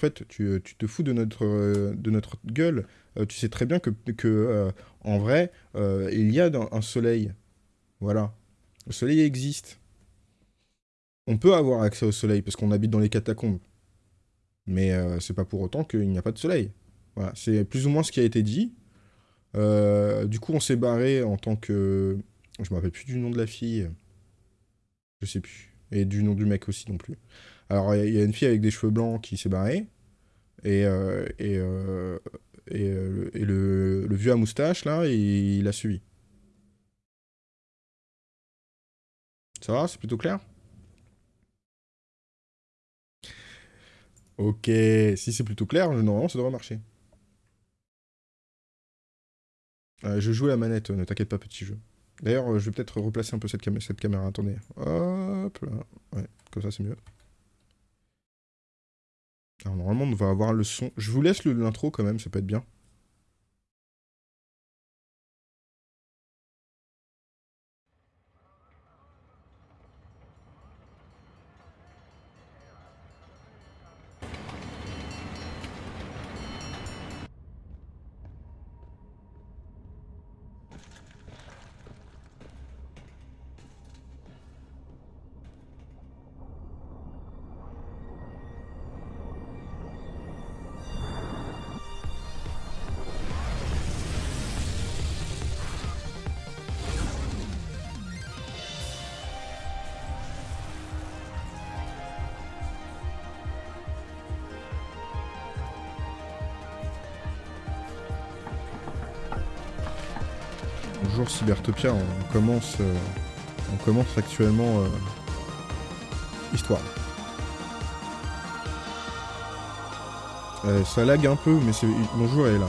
fait, tu, tu te fous de notre, euh, gueule. Euh, tu sais très bien que, euh, en vrai, euh, il y a un soleil. Voilà. Le soleil existe. On peut avoir accès au soleil parce qu'on habite dans les catacombes. Mais euh, c'est pas pour autant qu'il n'y a pas de soleil. Voilà. C'est plus ou moins ce qui a été dit. Euh, du coup, on s'est barré en tant que... Je me rappelle plus du nom de la fille. Je sais plus. Et du nom du mec aussi non plus. Alors, il y a une fille avec des cheveux blancs qui s'est barrée. Et, euh, et, euh, et, euh, le, vieux à moustache, là, il, il a suivi. Ça va C'est plutôt clair? Ok, si c'est plutôt clair, normalement, ça devrait marcher. Je joue à la manette, ne t'inquiète pas, petit jeu. D'ailleurs, je vais peut-être replacer un peu cette, cette caméra. Attendez. Hop là. Ouais, comme ça, c'est mieux. Alors, normalement, on va avoir le son. Je vous laisse l'intro quand même, ça peut être bien. Cybertopia, on commence, euh, on commence actuellement euh, Histoire. Euh, ça lag un peu, mais c'est... Bonjour Ayla.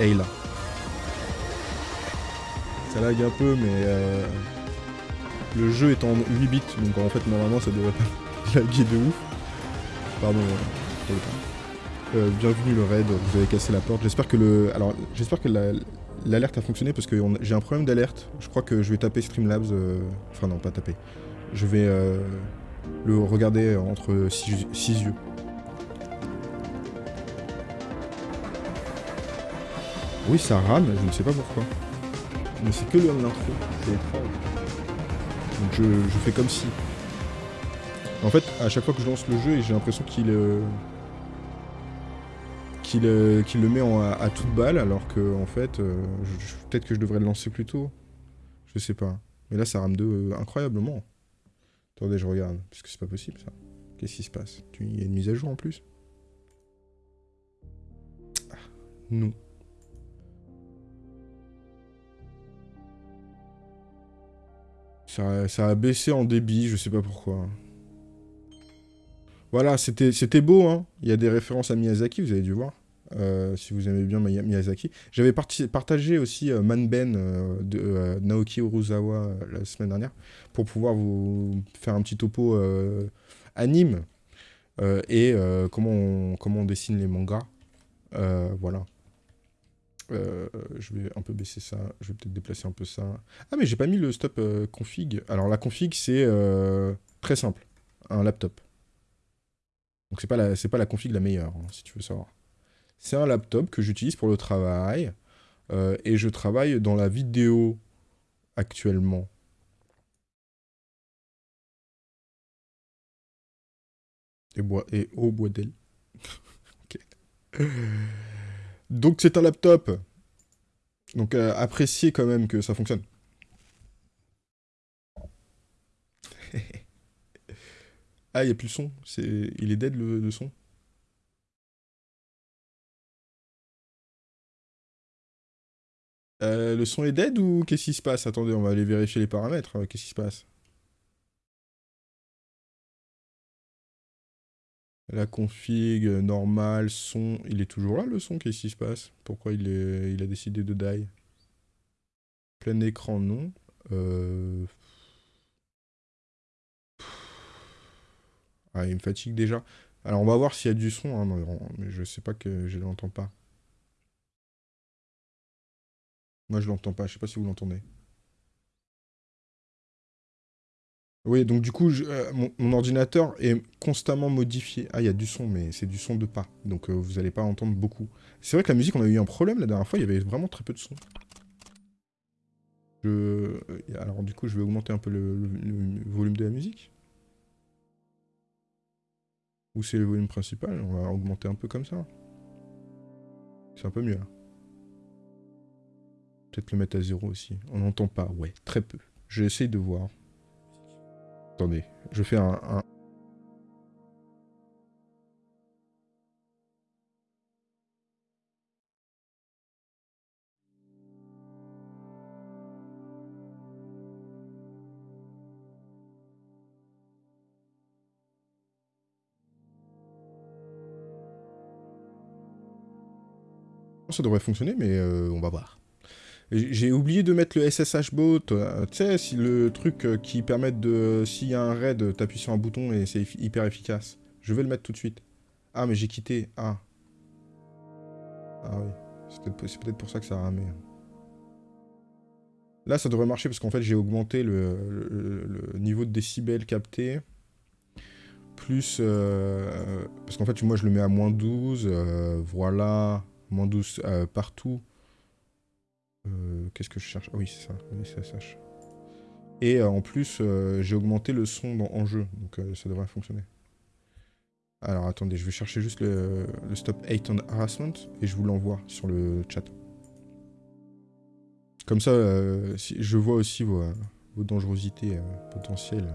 Ayla. Ça lag un peu, mais le jeu est en 8 bits, donc en fait normalement ça devrait pas laguer de ouf. Pardon. bienvenue le raid, vous avez cassé la porte. J'espère que le... Alors, j'espère que la, L'alerte a fonctionné parce que j'ai un problème d'alerte. Je crois que je vais taper Streamlabs. euh, Enfin, non, pas taper. Je vais euh, le regarder entre six, yeux. Oui, ça rame, je ne sais pas pourquoi. Mais c'est que le l'intro. C'est étrange. Donc je, je fais comme si. En fait, à chaque fois que je lance le jeu, j'ai l'impression qu'il. euh, qu'il euh, le met à, toute balle, alors que en fait, euh, peut-être que je devrais le lancer plus tôt. Je sais pas. Mais là, ça rame de euh, incroyablement. Attendez, je regarde, parce que c'est pas possible ça. Qu'est-ce qui se passe? Il y a une mise à jour en plus? Ah, Non. Ça, ça a baissé en débit, je sais pas pourquoi. Voilà, c'était c'était beau, hein. Il y a des références à Miyazaki, vous avez dû voir. Euh, si vous aimez bien Miya- Miyazaki. J'avais partagé aussi euh, Manben euh, de euh, Naoki Uruzawa la semaine dernière pour pouvoir vous faire un petit topo anime et comment, on, dessine les mangas. Voilà. Je vais un peu baisser ça, je vais peut-être déplacer un peu ça. Ah mais j'ai pas mis le stop config. Alors la config c'est très simple, un laptop. Donc c'est pas la pas la config la meilleure hein, si tu veux savoir. C'est un laptop que j'utilise pour le travail euh, et je travaille dans la vidéo actuellement. Et, bois, et au bois d'elle. Donc c'est un laptop. Donc euh, appréciez quand même que ça fonctionne. ah, il n'y a plus le son. Il est dead le son? Euh, le son est dead ou qu'est-ce qui se passe? Attendez, on va aller vérifier les paramètres. euh, Qu'est-ce qui se passe? La config, euh, normal, son... Il est toujours là le son? Qu'est-ce qui se passe? Pourquoi il, a décidé de die? Plein écran, non. Euh... Ah, il me fatigue déjà. Alors, on va voir s'il y a du son, hein, mais je sais pas que je l'entends pas. Moi, je l'entends pas, je sais pas si vous l'entendez. Oui, donc du coup, euh, mon, ordinateur est constamment modifié. Ah, il y a du son, mais c'est du son de pas. Donc euh, vous n'allez pas entendre beaucoup. C'est vrai que la musique, on a eu un problème la dernière fois, il y avait vraiment très peu de son. Je... Alors du coup, je vais augmenter un peu le, volume de la musique. Ou c'est le volume principal, on va augmenter un peu comme ça. C'est un peu mieux là. Peut-être le mettre à zéro aussi. On n'entend pas, ouais, très peu. J'essaie de voir. Attendez, je fais un, ça devrait fonctionner, mais euh, on va voir. J'ai oublié de mettre le SSH bot, euh, tu sais, si le truc euh, qui permet de... S'il y a un raid, t'appuies sur un bouton et c'est hyper efficace. Je vais le mettre tout de suite. Ah, mais j'ai quitté. Ah. Ah oui. C'est peut-être pour ça que ça a ramé. Là, ça devrait marcher parce qu'en fait, j'ai augmenté le, niveau de décibels capté. Plus... parce qu'en fait, moi, je le mets à moins 12. voilà moins 12 euh, partout. Euh, qu'est-ce que je cherche? Ah oui, c'est ça, SSH. Et euh, en plus, j'ai augmenté le son en jeu, donc ça devrait fonctionner. Alors attendez, je vais chercher juste le, stop hate and harassment et je vous l'envoie sur le chat. Comme ça, je vois aussi vos, vos dangerosités potentielles.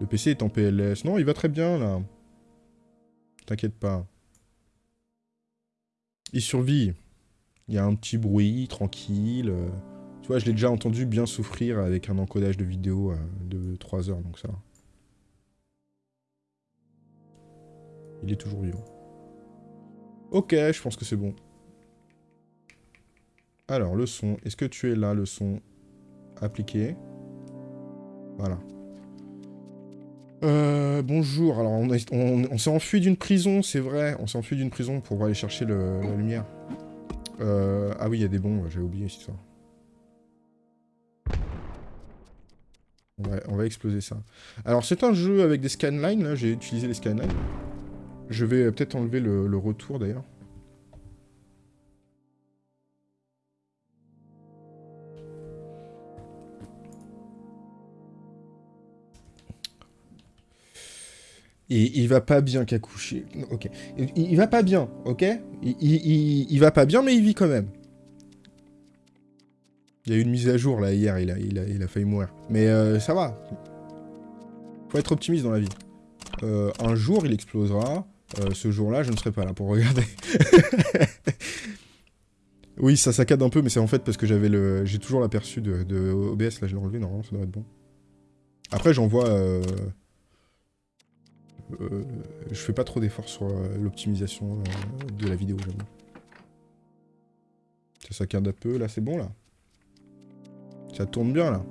Le PC est en PLS. Non, il va très bien là. T'inquiète pas. Il survit. Il y a un petit bruit, tranquille. Euh. Tu vois, je l'ai déjà entendu bien souffrir avec un encodage de vidéo euh, de 3 heures, donc ça Il est toujours vivant. Ok, je pense que c'est bon. Alors, le son. Est-ce que tu es là, le son Appliqué? Voilà. Euh, bonjour, alors on, s'est enfui d'une prison, c'est vrai, on s'est enfui d'une prison pour aller chercher la lumière. Euh, ah oui, il y a des bombes, j'ai oublié cette histoire. On va, exploser ça. Alors c'est un jeu avec des scanlines, là, j'ai utilisé les scanlines. Je vais peut-être enlever le retour d'ailleurs. Il va pas bien Kakouchi. Ok. Il, va pas bien, ok? Il, va pas bien, mais il vit quand même. Il y a eu une mise à jour, là, hier, il a, il a, failli mourir. Mais euh, ça va. Faut être optimiste dans la vie. Euh, un jour, il explosera. Euh, ce jour-là, je ne serai pas là pour regarder. oui, ça saccade un peu, mais c'est en fait parce que j'avais le... J'ai toujours l'aperçu de, de, OBS, là, je l'ai enlevé, normalement, ça devrait être bon. Après, j'en vois... Euh, je fais pas trop d'efforts sur euh, l'optimisation euh, de la vidéo, j'avoue. Ça saccade un peu, là c'est bon là. Ça tourne bien là.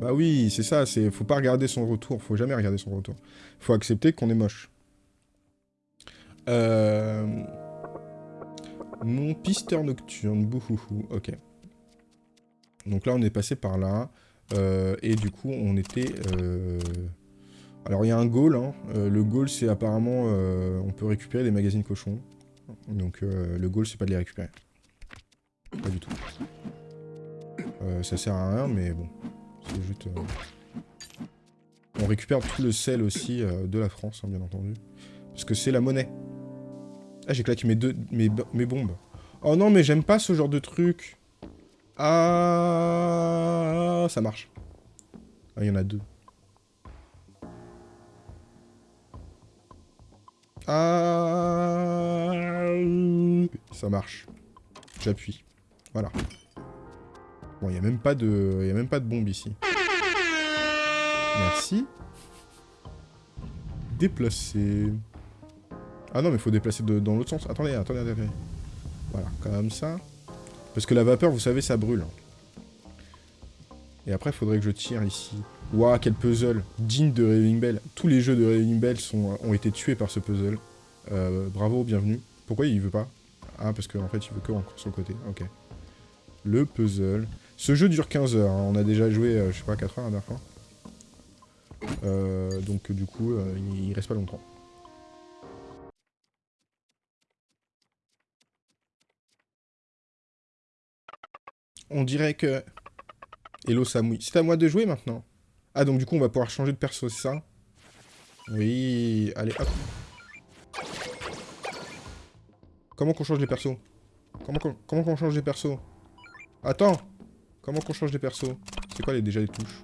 Bah oui, c'est ça, c'est faut pas regarder son retour, faut jamais regarder son retour. Faut accepter qu'on est moche. Mon pisteur nocturne, bouhouhou, ok. Donc là on est passé par là, et du coup on était... Alors il y a un goal, hein. euh, le goal c'est apparemment euh, on peut récupérer des magazines cochons. Donc euh, le goal c'est pas de les récupérer. Pas du tout. ça sert à rien mais bon. C'est juste... On récupère tout le sel aussi de la France hein, bien entendu. Parce que c'est la monnaie. Ah j'ai claqué mes, deux, mes, mes bombes. Oh non mais j'aime pas ce genre de truc. Ah ça marche. Ah il y en a deux. Ah, ça marche. J'appuie. Voilà. Bon, il n'y a même pas de... Il a même pas de bombe ici. Merci. Déplacer. Ah non, mais faut déplacer dans l'autre sens. Attendez, attendez, attendez. Voilà, comme ça. Parce que la vapeur, vous savez, ça brûle. Et après, il faudrait que je tire ici. Waouh, quel puzzle Digne de Raving Bell. Tous les jeux de Raving Bell sont, ont été tués par ce puzzle. Euh, bravo, bienvenue. Pourquoi il veut pas? Ah, parce qu'en fait, il veut que sur le côté. Ok. Le puzzle. Ce jeu dure 15 heures. Hein. On a déjà joué, euh, je sais pas, 4 heures la dernière fois. Euh, donc du coup, euh, il, il reste pas longtemps. On dirait que... Hello Samui. C'est à moi de jouer maintenant. Ah, donc du coup, on va pouvoir changer de perso, c'est ça? Oui, allez, hop. Comment qu'on change les persos? Comment qu'on change les persos? Attends Comment qu'on change les persos? C'est quoi les, déjà les touches?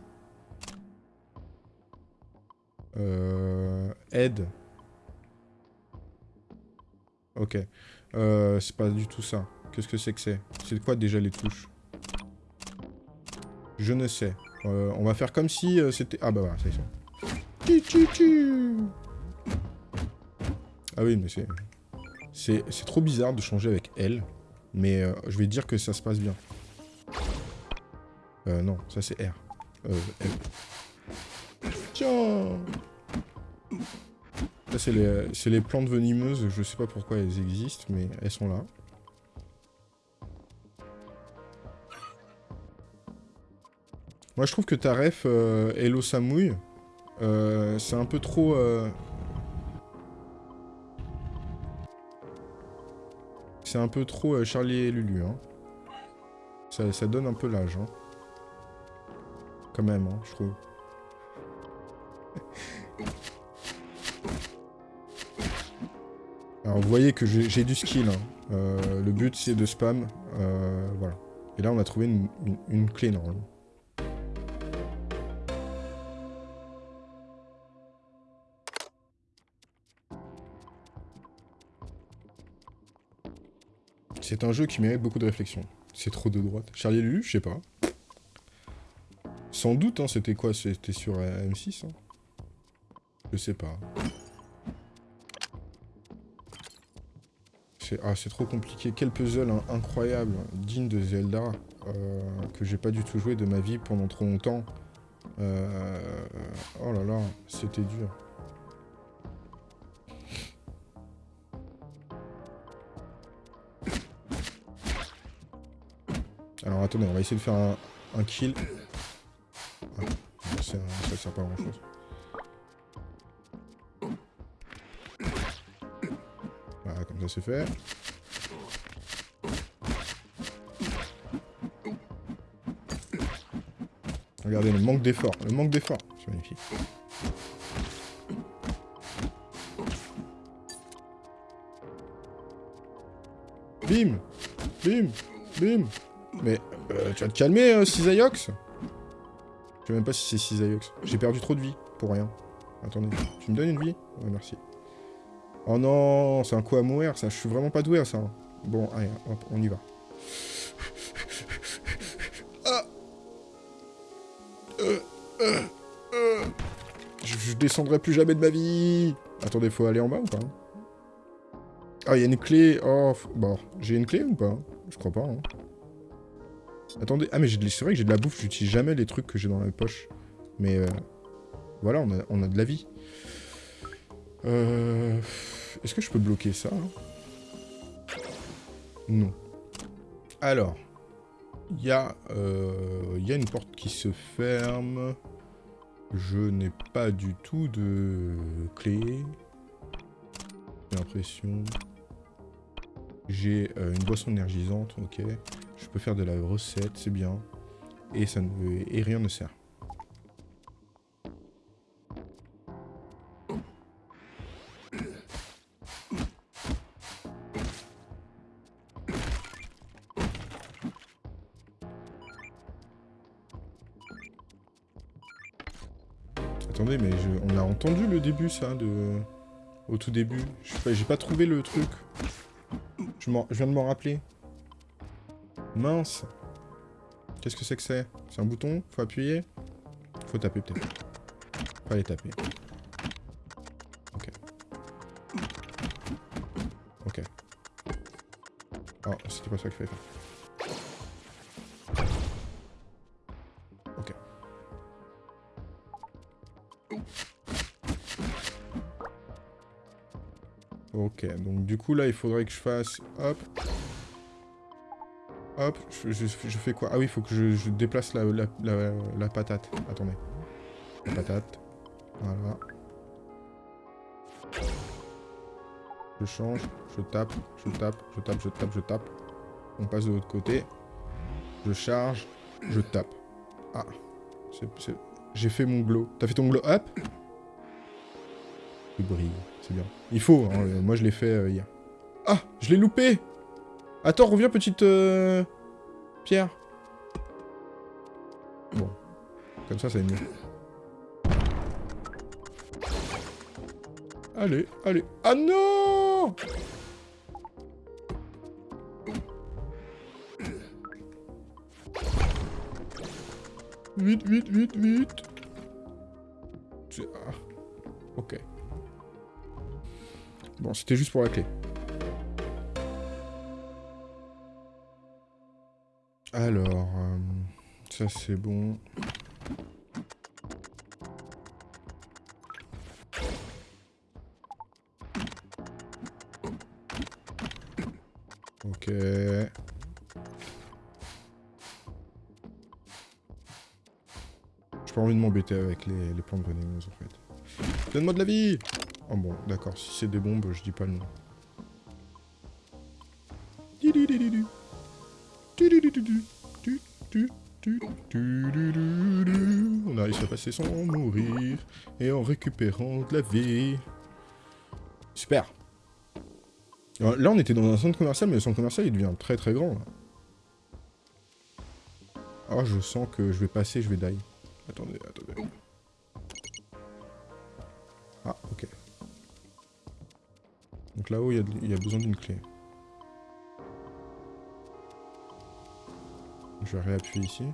Euh... Aide. Ok. Euh, c'est pas du tout ça. Qu'est-ce que c'est que c'est? C'est quoi déjà les touches? Je ne sais. Euh, on va faire comme si euh, c'était... Ah bah voilà, ça. Tu, tu. Ah oui, mais c'est... C'est trop bizarre de changer avec elle. Mais euh, je vais dire que ça se passe bien. Euh, non, ça c'est R. Euh, L. Tiens Ça c'est les, c'est les plantes venimeuses, je sais pas pourquoi elles existent, mais elles sont là. Moi je trouve que ta ref euh, Hello Samouille, euh, c'est un peu trop... euh, C'est un peu trop euh, Charlie et Lulu, hein. Ça, donne un peu l'âge, hein. Quand même, hein, je trouve. Alors, vous voyez que j'ai du skill, hein. Le but, c'est de spam. voilà. Et là, on a trouvé une, une- une clé, normalement. C'est un jeu qui mérite beaucoup de réflexion. C'est trop de droite. Charlie Lulu, je sais pas. Sans doute, hein, c'était quoi? C'était sur euh, M6 hein Je sais pas. C'est ah, c'est trop compliqué. Quel puzzle hein, incroyable, digne de Zelda, euh, que j'ai pas du tout joué de ma vie pendant trop longtemps. Euh, Oh là là, c'était dur. Attendez, on va essayer de faire un, kill. Ah, un- ça sert pas à grand chose. Voilà, comme ça c'est fait. Regardez le manque d'effort, le manque d'effort, c'est magnifique. Bim Bim Bim Mais euh, tu vas te calmer, euh, Cisaiox Je sais même pas si c'est Cisaiox. J'ai perdu trop de vie, pour rien. Attendez, tu me donnes une vie? Ouais, merci. Oh non, c'est un coup à mourir, ça. Je suis vraiment pas doué à ça. hein. Bon, allez, hop, on y va. Ah Euh, euh. Je, descendrai plus jamais de ma vie Attendez, faut aller en bas ou pas? Ah, il y a une clé. Oh, bon, j'ai une clé ou pas? Je crois pas. hein. Attendez, ah mais c'est vrai que j'ai de la bouffe, j'utilise jamais les trucs que j'ai dans la poche. Mais euh, voilà, on a, de la vie. Euh, Est-ce que je peux bloquer ça hein? Non. Alors, il y, a, euh, y a une porte qui se ferme. Je n'ai pas du tout de clé. J'ai l'impression. J'ai une boisson énergisante, ok. Je peux faire de la recette, c'est bien. Et, ça ne, et rien ne sert. Attendez, mais on a entendu le début, ça. Au tout début. J'ai pas trouvé le truc. Je viens de m'en rappeler. Mince. Qu'est-ce que c'est que c'est? C'est un bouton Faut appuyer Faut taper, peut-être. Faut aller taper. Ok. Ok. Oh, c'était pas ça qu'il fallait faire. Ok. Ok, donc du coup là il faudrait que je fasse... Hop. Hop, je, je- je fais quoi? Ah oui, il faut que je, je déplace la, patate. Attendez. La patate. Voilà. Je change, je tape, je tape, je tape, je tape, je tape. On passe de l'autre côté. Je charge, je tape. Ah. J'ai fait mon glow. T'as fait ton glow up? Il brille, c'est bien. Il faut, hein, moi je l'ai fait euh, hier. Ah Je l'ai loupé Attends, reviens petite... Euh, pierre. Bon. Comme ça, ça est mieux. Allez, allez. Ah non Vite, vite, vite, vite. Ah. Ok. Bon, c'était juste pour la clé. Alors, euh, ça c'est bon. Ok. J'ai pas envie de m'embêter avec les, les plantes vénéneuses en fait. Donne-moi de la vie Oh bon, d'accord, si c'est des bombes, je dis pas le nom. Passer sans mourir et en récupérant de la vie. Super. là, on était dans un centre commercial, mais le centre commercial, il devient très très grand. Ah, je sens que je vais passer, je vais die. Attendez, attendez. Ah, ok. Donc là-haut, il y, a besoin d'une clé. Je vais réappuyer ici.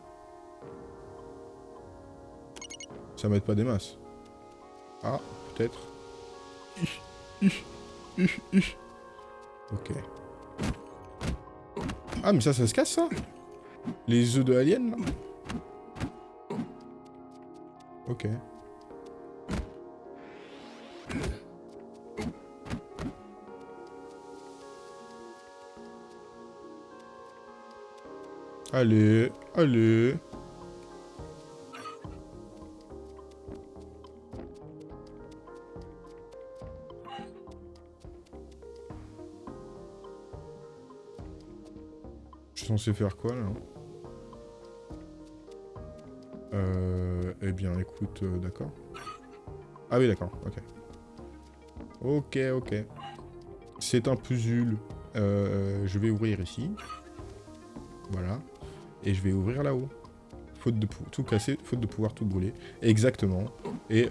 Ça m'aide pas des masses. Ah, peut-être. Ok. Ah, mais ça, ça se casse, ça Les œufs de alien, Ok. Allez, allez. Faire quoi là Euh... Eh bien écoute, euh, d'accord. Ah oui d'accord, ok. Ok, ok. C'est un puzzle. Euh, je vais ouvrir ici. Voilà. Et je vais ouvrir là-haut. Faute de tout casser, faute de pouvoir tout brûler. Exactement. Et,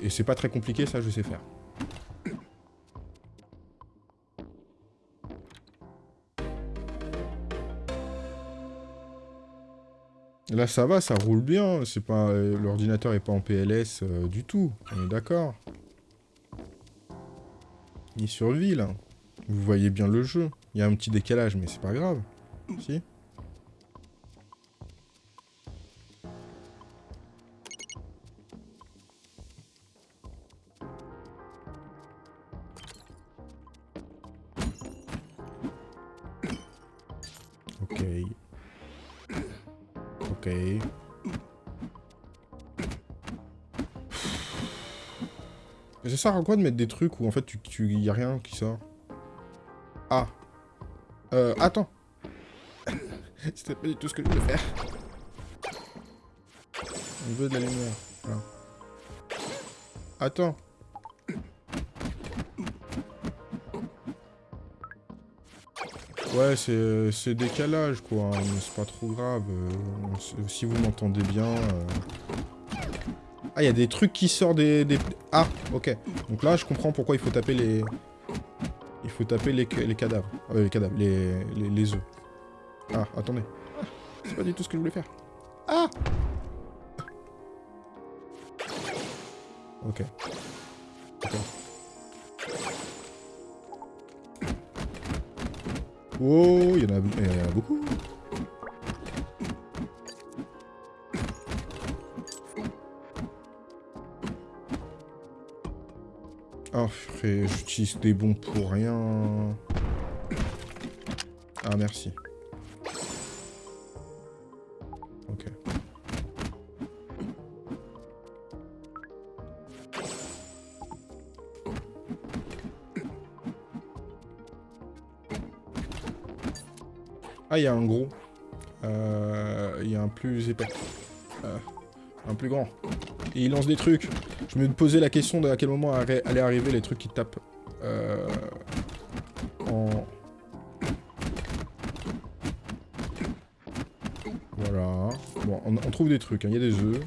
et c'est pas très compliqué, ça je sais faire. Là ça va, ça roule bien, c'est pas l'ordinateur est pas en PLS euh, du tout, on est d'accord. Il survit là. Vous voyez bien le jeu. Il y a un petit décalage mais c'est pas grave. Si sert à quoi de mettre des trucs où en fait tu, tu y a rien qui sort? Ah. Euh, attends. C'était pas du tout ce que je voulais faire. On veut de la lumière. Attends. Ouais, c'est décalage, quoi. Mais c'est pas trop grave. Euh, si vous m'entendez bien... Euh, ah, il y a des trucs qui sortent des, Ah, ok. Donc là, je comprends pourquoi il faut taper les... Il faut taper les, les cadavres. Euh, les cadavres, les, les, œufs. Ah, attendez. Ah, c'est pas du tout ce que je voulais faire. Ah Ok. Oh, il y en a beaucoup. frère. J'utilise des bons pour rien. Ah, merci. Ok. Ah, il y a un gros. Euh, il y a un plus épais. Euh, un plus grand. Et il lance des trucs. Je me posais la question de à quel moment allaient arriver les trucs qui tapent. Euh, en... Voilà. Bon, on, on trouve des trucs. hein. Il y a des œufs.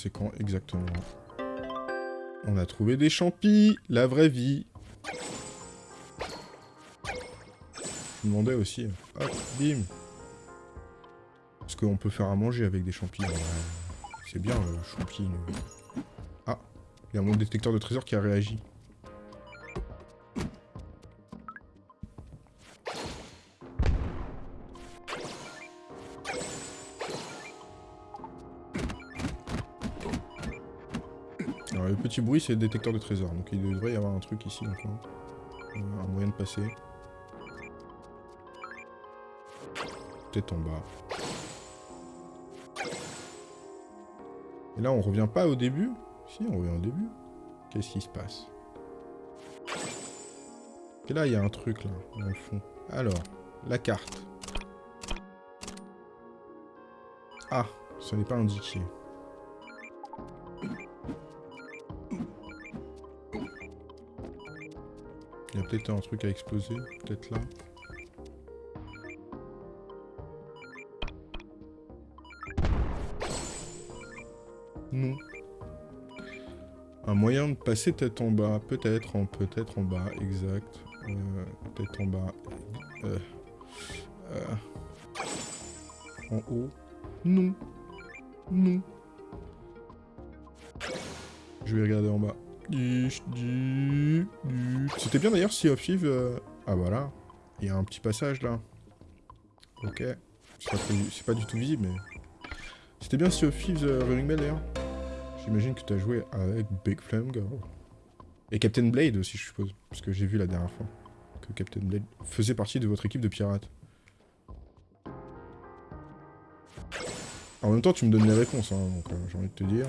C'est inconséquent, exactement. On a trouvé des champis, la vraie vie. Je demandais aussi. Hop, bim. Parce qu'on peut faire à manger avec des champis. C'est bien le Ah, il y a mon détecteur de trésors qui a réagi. Petit bruit c'est le détecteur de trésors, donc il devrait y avoir un truc ici. Euh, Un moyen de passer. Peut-être en bas. Et là on revient pas au début? Si on revient au début. Qu'est-ce qui se passe? Et là il y a un truc là, dans le fond. Alors, la carte. Ah, ce n'est pas indiqué. Peut-être un truc à exploser, peut-être là. Non. Un moyen de passer tête en bas, peut-être, en peut-être en bas, exact. Euh, peut-être en bas. Euh, euh, en haut. Non. Non. Je vais regarder en bas. C'était bien d'ailleurs si of Thieves, euh, Ah voilà. Il y a un petit passage là. Ok. C'est pas, du tout visible mais... C'était bien si of Thieves euh, Running Bell d'ailleurs. J'imagine que tu as joué avec Big Flame Girl. Et Captain Blade aussi je suppose. Parce que j'ai vu la dernière fois que Captain Blade faisait partie de votre équipe de pirates. En même temps tu me donnes les réponses hein, donc euh, j'ai envie de te dire...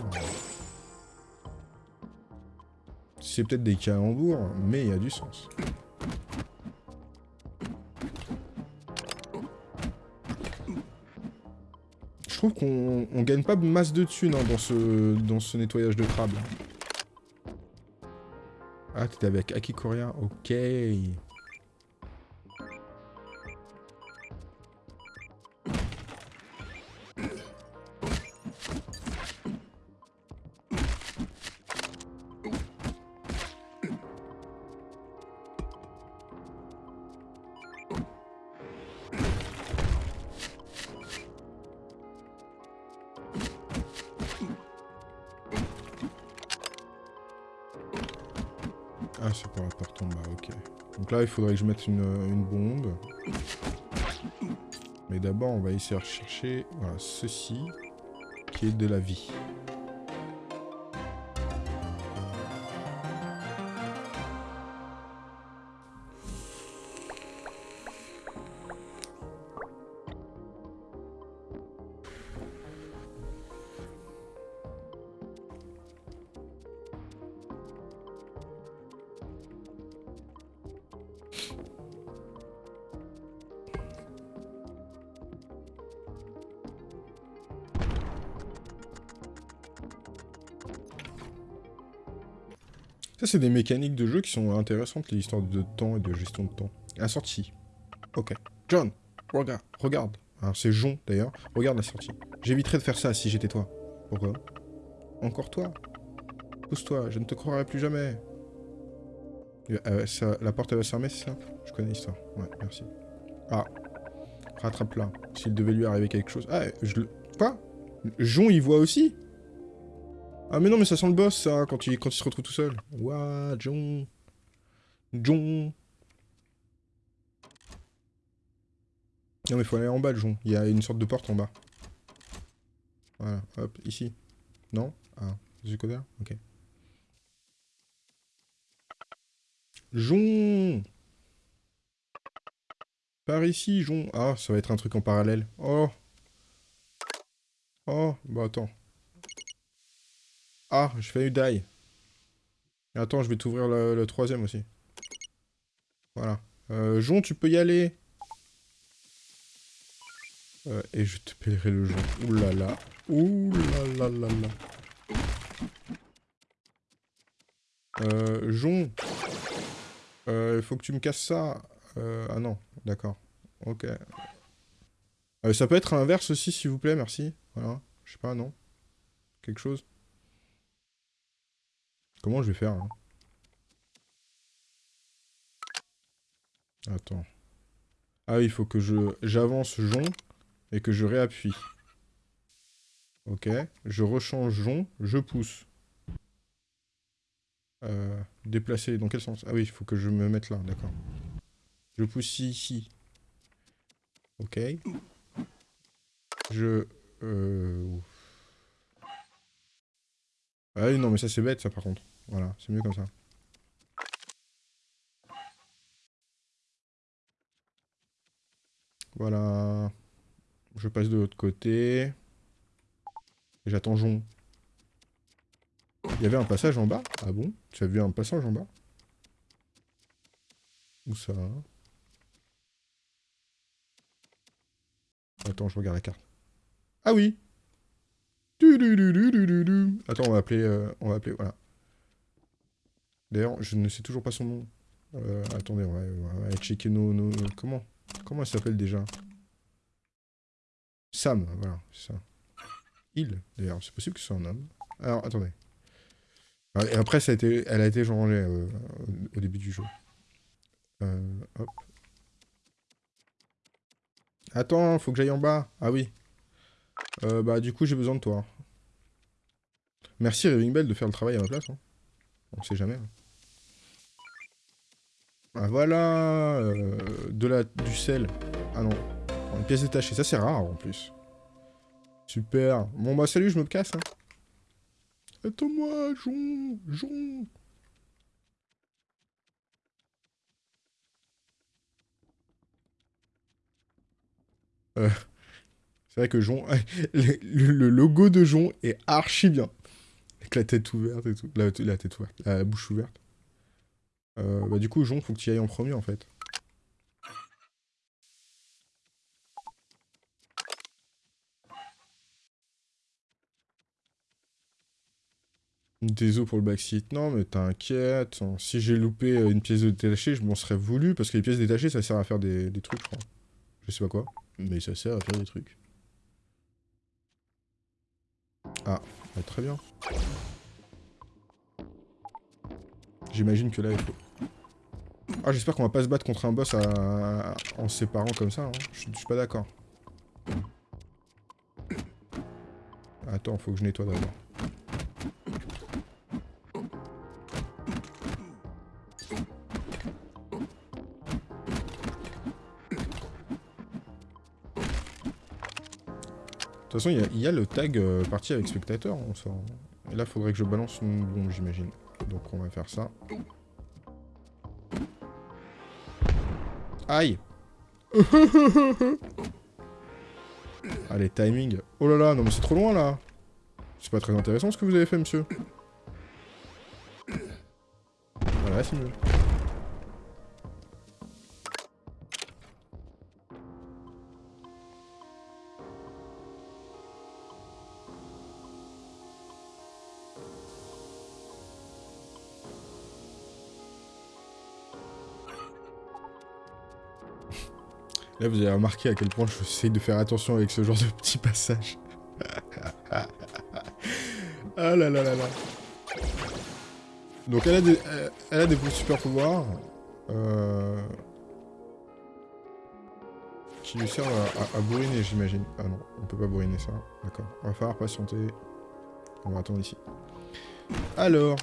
C'est peut-être des calembours, mais il y a du sens. Je trouve qu'on on gagne pas masse de thunes hein, dans, ce, dans ce nettoyage de crabe. Ah, t'étais avec Aki Korea Ok. Il faudrait que je mette une, bombe. Mais d'abord, on va essayer de chercher voilà, ceci, qui est de la vie. Ça, c'est des mécaniques de jeu qui sont intéressantes, les histoires de temps et de gestion de temps. La sortie. Ok. John, regarde, regarde. Alors, c'est Jon, d'ailleurs. Regarde la sortie. J'éviterais de faire ça si j'étais toi. Pourquoi? Encore toi? Pousse-toi, je ne te croirai plus jamais. Euh, ça- la porte, va se fermer, c'est ça? Je connais l'histoire. Ouais, merci. Ah. Rattrape-la. S'il devait lui arriver quelque chose... Ah, je le... Quoi? Jon, il voit aussi? Ah mais non mais ça sent le boss ça quand il, quand se retrouve tout seul. Ouah, John. John. Non mais faut aller en bas John. Il y a une sorte de porte en bas. Voilà, hop, ici. Non? Ah. Du Ok. Jon Par ici, Jon Ah, ça va être un truc en parallèle. Oh Oh, bah attends. Ah, j'ai failli die. Attends, je vais t'ouvrir le, troisième aussi. Voilà. Euh, Jon, tu peux y aller. Euh, et je te paierai le jeu. Ouh là là. Ouh là là là là. Euh, Jon. Euh, il faut que tu me casses ça. Euh, ah non, d'accord. Ok. Euh, ça peut être inverse aussi, s'il vous plaît, merci. Voilà. Je sais pas, non Quelque chose Comment je vais faire hein Attends. Ah oui, il faut que je j'avance Jon et que je réappuie. Ok. Je rechange Jon, je pousse. Euh, déplacer, dans quel sens? Ah oui, il faut que je me mette là, d'accord. Je pousse ici. Ok. Je... Euh... Ah oui, non, mais ça c'est bête, ça, par contre. Voilà, c'est mieux comme ça. Voilà. Je passe de l'autre côté. J'attends Jon. Il y avait un passage en bas? Ah bon? Tu as vu un passage en bas? Où ça? Attends, je regarde la carte. Ah oui Attends, on va appeler... Euh, on va appeler... Voilà. D'ailleurs, je ne sais toujours pas son nom. Euh, attendez, on va, checker nos, nos... Comment Comment elle s'appelle déjà? Sam, voilà, c'est ça. Il, d'ailleurs, c'est possible que ce soit un homme. Alors, attendez. Ah, et après, ça a été, elle a été changée euh, au début du jeu. Euh, hop. Attends, faut que j'aille en bas. Ah oui. Euh, bah, du coup, j'ai besoin de toi. Merci Raving Bell de faire le travail à ma place. Hein. On sait jamais. Hein. Ah, voilà. Euh, de la, du sel. Ah non. Une pièce détachée. Ça, c'est rare en plus. Super. Bon, bah, salut, je me casse. Hein. Attends-moi, Jon Jon euh, C'est vrai que Jon... le, logo de Jon est archi bien. Avec la tête ouverte et tout. La, tête ouverte. La bouche ouverte. Euh, bah du coup, Jon, faut que tu y ailles en premier, en fait. Des os pour le backseat. Non, mais t'inquiète. Hein. Si j'ai loupé euh, une pièce détachée, je m'en serais voulu. Parce que les pièces détachées, ça sert à faire des, trucs, je crois. Je sais pas quoi. Mais ça sert à faire des trucs. Ah, bah, très bien. J'imagine que là, il faut... Ah, j'espère qu'on va pas se battre contre un boss en se séparant comme ça. Hein. Je, suis pas d'accord. Attends, faut que je nettoie d'abord. De toute façon, il y, a le tag euh, parti avec spectateur. Et là, faudrait que je balance une bombe, j'imagine. Donc, on va faire ça. Aïe Allez, timing. Oh là là, non mais c'est trop loin, là C'est pas très intéressant ce que vous avez fait, monsieur. Voilà, c'est mieux. Là, vous avez remarqué à quel point je j'essaie de faire attention avec ce genre de petits passages. ah là là là là. Donc elle a des, elle a des super pouvoirs. Euh, qui lui servent à, bourriner, j'imagine. Ah non, on peut pas bourriner ça. D'accord. On va falloir patienter. On va attendre ici. Alors,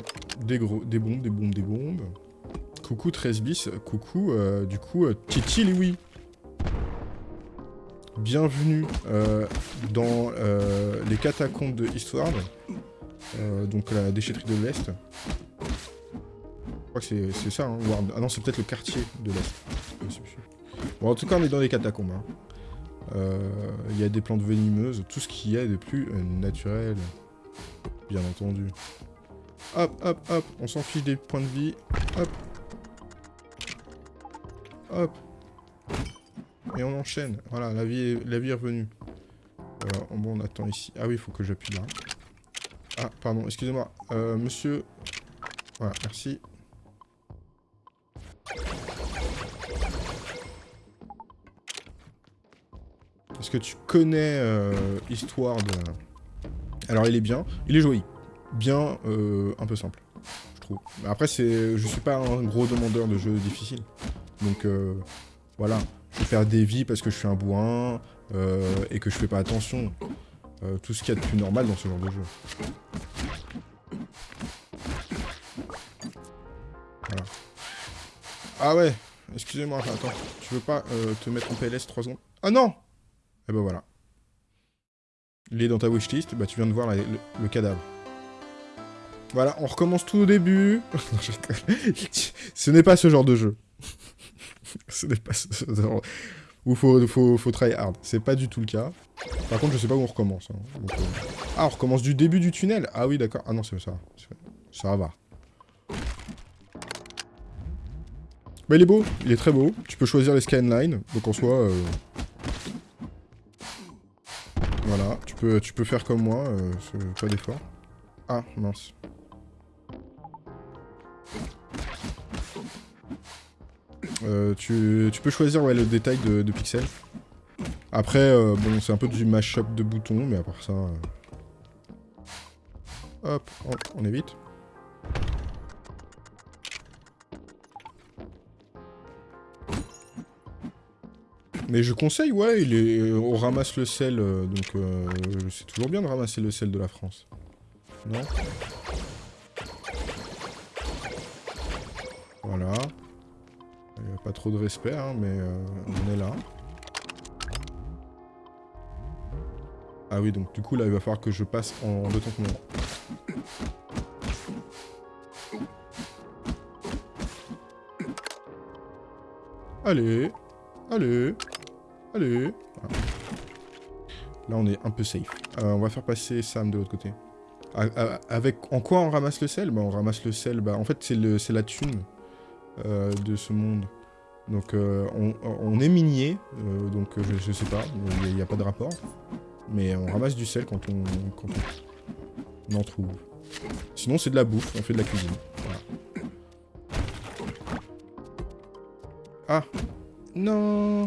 des gros, des bombes, des bombes, des bombes. Coucou 13 bis. Coucou, euh, du coup, euh, Titi Louis bienvenue euh, dans euh, les catacombes de Eastward. Euh, donc la déchetterie de l'Est. Je crois que c'est ça, hein, Ah non, c'est peut-être le quartier de l'Est. Bon, en tout cas, on est dans les catacombes. Hein. Il y a des plantes venimeuses, tout ce qu'il y a de plus naturel. Bien entendu. Hop, hop, hop, on s'en fiche des points de vie. Hop. Hop. Et on enchaîne. Voilà, la vie est, revenue. Bon, on attend ici. Ah oui, il faut que j'appuie là. Ah, pardon, excusez-moi. Euh, monsieur... Voilà, merci. Est-ce que tu connais euh, Histoire de... Alors, il est bien. Il est joli. Bien, euh, un peu simple, je trouve. Après, je suis pas un gros demandeur de jeux difficiles. Donc, voilà. Je faire des vies parce que je suis un bourrin euh, et que je fais pas attention. Euh, tout ce qu'il y a de plus normal dans ce genre de jeu. Voilà. Ah ouais Excusez-moi, attends. Tu veux pas euh, te mettre en PLS 3 secondes? Ah non Eh ben voilà. Il est dans ta wishlist, bah tu viens de voir le, cadavre. Voilà, on recommence tout au début. ce n'est pas ce genre de jeu. ce n'est pas faut, faut, faut try hard. C'est pas du tout le cas. Par contre, je sais pas où on recommence. Hein. Euh, ah, on recommence du début du tunnel Ah oui, d'accord. Ah non, c'est ça. Ça va. Bah, il est beau. Il est très beau. Tu peux choisir les scanlines. Donc, en soi... Euh, voilà. Tu peux, tu peux faire comme moi. Euh, pas d'effort. Ah, mince. Euh, tu, peux choisir le détail de, pixels. Après, euh, bon, c'est un peu du mashup de boutons, mais à part ça... Euh, hop, on évite. Mais je conseille, ouais, il est, on ramasse le sel, donc c'est toujours bien de ramasser le sel de la France. Non? Voilà. Pas trop de respect, hein, mais euh, on est là. Ah oui, donc du coup, là, il va falloir que je passe en deux temps Allez, allez, allez. Là, on est un peu safe. Euh, on va faire passer Sam de l'autre côté. avec, en quoi on ramasse le sel? Bah, On ramasse le sel, bah, en fait, c'est la thune. Euh, de ce monde. Donc euh, on, est minier, euh, donc je, sais pas, il n'y a, pas de rapport. Mais on ramasse du sel quand on, quand on, en trouve. Sinon c'est de la bouffe, on fait de la cuisine. Ah Non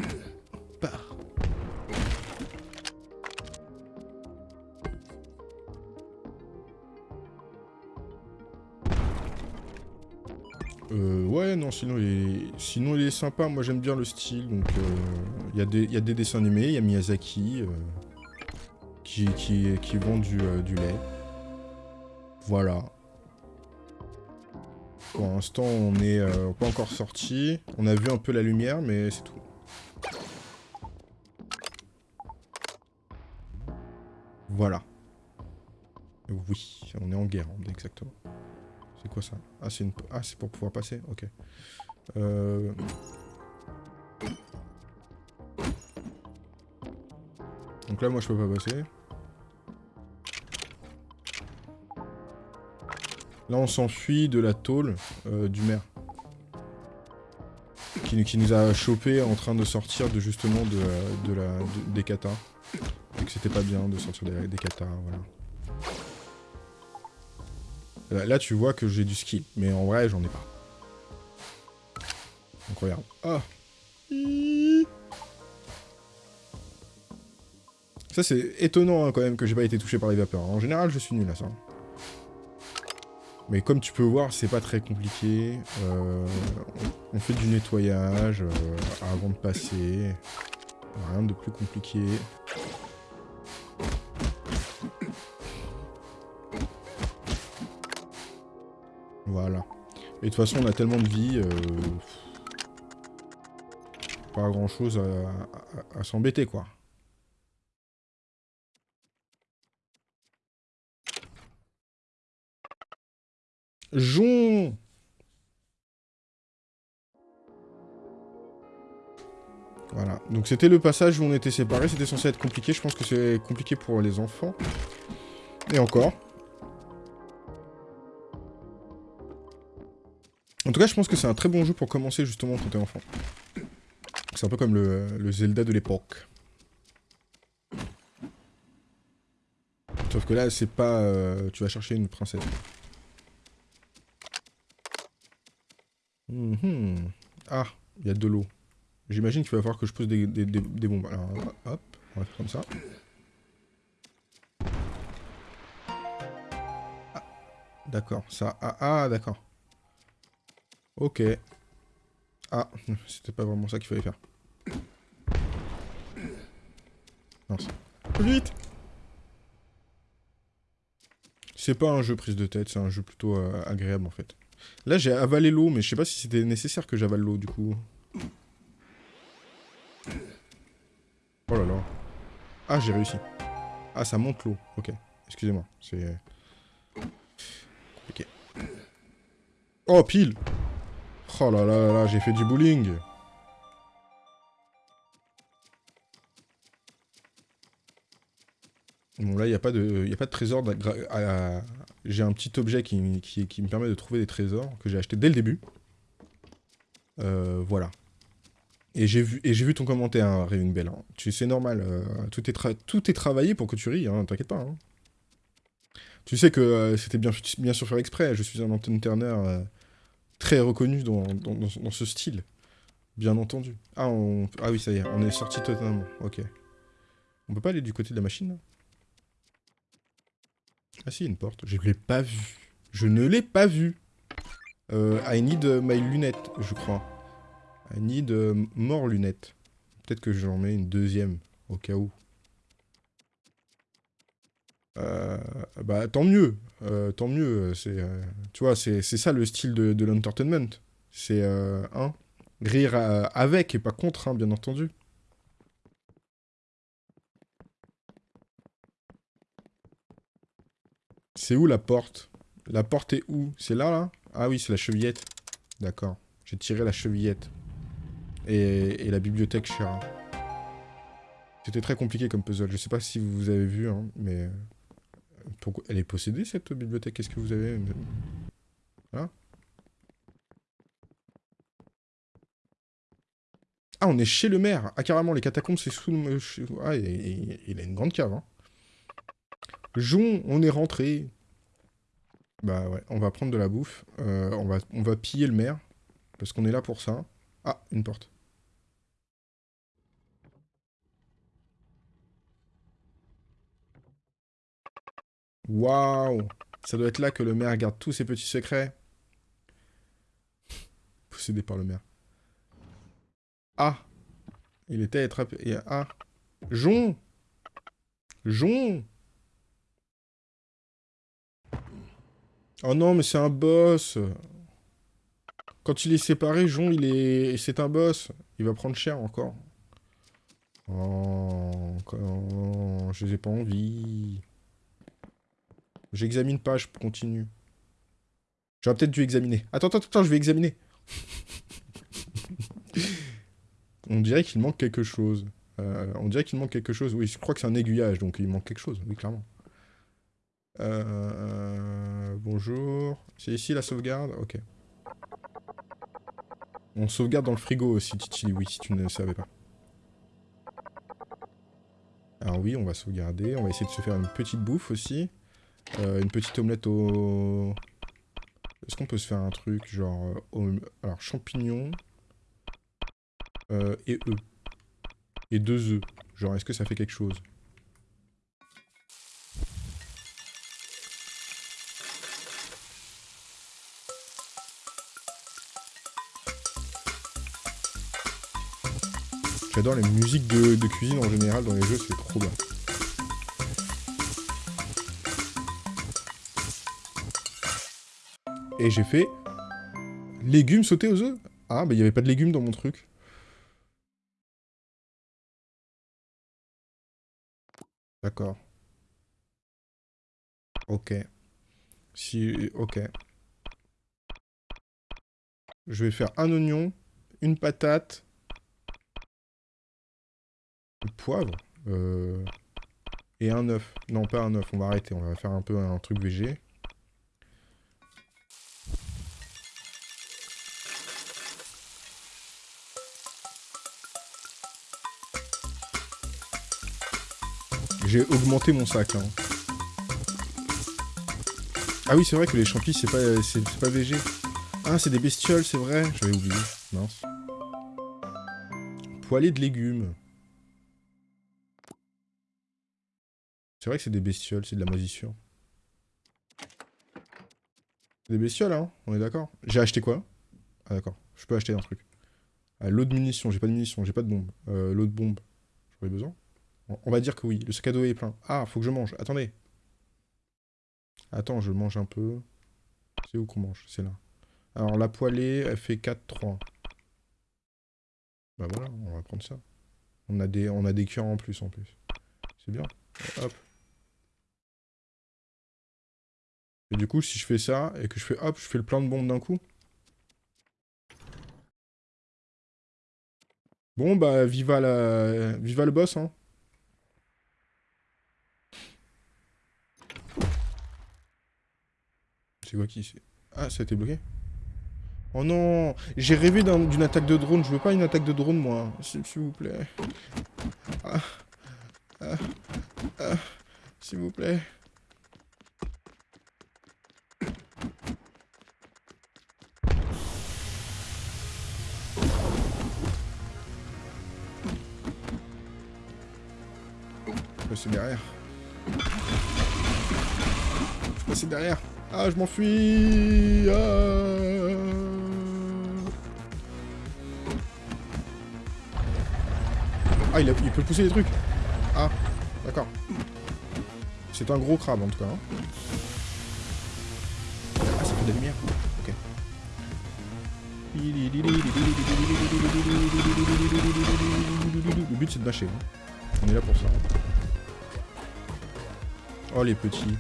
non, sinon il, est... il sympa. Moi, j'aime bien le style. Donc, il euh, y, y, a des dessins animés. Il y a Miyazaki euh, qui, vend du, euh, du lait. Voilà. Pour l'instant, on n'est pas encore sorti. On a vu un peu la lumière, mais c'est tout. Voilà. Oui, on est en guerre, exactement. Quoi ça? Ah, c'est une... ah, pour pouvoir passer Ok. Euh... Donc là, moi, je peux pas passer. Là, on s'enfuit de la tôle euh, du maire. Qui, nous a chopé en train de sortir de justement de, de la, des katas. Et que c'était pas bien de sortir des, des katas, voilà. Là, tu vois que j'ai du skill, mais en vrai, j'en ai pas. Donc regarde. Ah Ça, c'est étonnant hein, quand même que j'ai pas été touché par les vapeurs. En général, je suis nul à ça. Mais comme tu peux voir, c'est pas très compliqué. Euh, on, fait du nettoyage euh, avant de passer. Rien de plus compliqué. Voilà. Et de toute façon, on a tellement de vie... Euh, pas grand chose à s'embêter, quoi. Jon Voilà, donc c'était le passage où on était séparés, c'était censé être compliqué, je pense que c'est compliqué pour les enfants. Et encore. En tout cas, je pense que c'est un très bon jeu pour commencer justement quand t'es enfant. C'est un peu comme le, Zelda de l'époque. Sauf que là, c'est pas... Euh, tu vas chercher une princesse. Mhm. Ah, il y a de l'eau. J'imagine qu'il va falloir que je pose des, bombes. Alors, hop, on va faire comme ça. Ah, d'accord, ça... Ah, ah d'accord. Ok. Ah, c'était pas vraiment ça qu'il fallait faire. Mince. Vite C'est pas un jeu prise de tête, c'est un jeu plutôt euh, agréable en fait. Là j'ai avalé l'eau, mais je sais pas si c'était nécessaire que j'avale l'eau du coup. Oh là là. Ah, j'ai réussi. Ah, ça monte l'eau. Ok. Excusez-moi. C'est... Ok. Oh, pile Oh là là là, j'ai fait du bowling Bon, là, il n'y a, pas de, a pas de trésor. J'ai un petit objet qui, me permet de trouver des trésors que j'ai acheté dès le début. Euh, voilà. Et j'ai vu, vu ton commentaire, hein, Bell. Hein. C'est normal. Euh, tout, est tout est travaillé pour que tu ris, hein, t'inquiète pas. Hein. Tu sais que euh, c'était bien, bien sûr faire exprès. Je suis un Anton Turner euh, très reconnu dans, dans, ce style. Bien entendu. Ah, ah oui, ça y est, on est sorti totalement. Ok. On peut pas aller du côté de la machine, Ah si, une porte. Je l'ai pas vue. Je ne l'ai pas vue. I need my lunette, je crois. I need more lunettes. Peut-être que j'en mets une deuxième, au cas où. Euh, bah tant mieux, euh, tant mieux. C'est, euh, tu vois, c'est ça le style de, l'entertainment. C'est rire avec et pas contre, hein, bien entendu. C'est où la porte? La porte est où? C'est là, là? Ah oui, c'est la chevillette. D'accord. J'ai tiré la chevillette et, la bibliothèque Shira. C'était très compliqué comme puzzle. Je sais pas si vous avez vu, hein, mais... Elle est possédée, cette bibliothèque? Qu'est-ce que vous avez? Hein? Ah, on est chez le maire Ah, carrément, les catacombes, c'est sous le... Ah, il, a une grande cave, hein. Jon, on est rentré. Bah ouais, on va prendre de la bouffe. Euh, on, va, on va piller le maire. Parce qu'on est là pour ça. Ah, une porte. Waouh Ça doit être là que le maire garde tous ses petits secrets. Possédé par le maire. Ah Il était attrapé. Ah Jon Jon Oh non, mais c'est un boss Quand il est séparé, Jon, il est... C'est un boss. Il va prendre cher encore. Oh, je n'ai pas envie. J'examine pas, je continue. J'aurais peut-être dû examiner. Attends, attends, attends, je vais examiner. on dirait qu'il manque quelque chose. Euh, on dirait qu'il manque quelque chose. Oui, je crois que c'est un aiguillage, donc il manque quelque chose. Oui, clairement. Euh, bonjour. C'est ici la sauvegarde? Ok. On sauvegarde dans le frigo aussi, Titi, oui, si tu ne savais pas. Alors oui, on va sauvegarder. On va essayer de se faire une petite bouffe aussi. Euh, une petite omelette au... Est-ce qu'on peut se faire un truc genre... Euh, alors, champignons. Euh, et œufs. Et deux œufs. Genre, est-ce que ça fait quelque chose? J'adore les musiques de, de, cuisine en général dans les jeux, c'est trop bien. Et j'ai fait... Légumes sautés aux œufs Ah, bah il n'y avait pas de légumes dans mon truc. D'accord. Ok. Si... Ok. Je vais faire un oignon, une patate, du poivre, euh, et un œuf. Non, pas un œuf, on va arrêter, on va faire un peu un truc végé. J'ai augmenté mon sac, là. Ah oui, c'est vrai que les champis, c'est pas, c'est pas végé. Ah, c'est des bestioles, c'est vrai. J'avais oublié. Mince. Poêlée de légumes. C'est vrai que c'est des bestioles, c'est de la moisissure. Des bestioles, hein On est d'accord J'ai acheté quoi? Ah d'accord, je peux acheter un truc. Ah, l'eau de munitions, j'ai pas de munitions, j'ai pas de bombe. Euh, l'eau de bombe, j'aurais besoin On va dire que oui, le sac à dos est plein. Ah, faut que je mange, attendez. Attends, je mange un peu. C'est où qu'on mange? C'est là. Alors la poêlée, elle fait 4-3. Bah voilà, on va prendre ça. On a des, on cœurs en plus en plus. C'est bien. Hop. Et du coup, si je fais ça, et que je fais hop, je fais le plein de bombes d'un coup. Bon, bah, viva la... Viva le boss, hein. C'est quoi qui Ah, ça a été bloqué Oh non J'ai rêvé d'une attaque de drone. Je veux pas une attaque de drone, moi. S'il vous plaît. Ah. Ah. Ah. S'il vous plaît. passer derrière. Je passer derrière. Ah, je m'enfuis. Ah. ah, il, peut pousser des trucs. Ah, d'accord. C'est un gros crabe en tout cas. Hein. Ah, ça fait de la lumière. Ok. Le but c'est de mâcher. Hein. On est là pour ça. Oh les petits.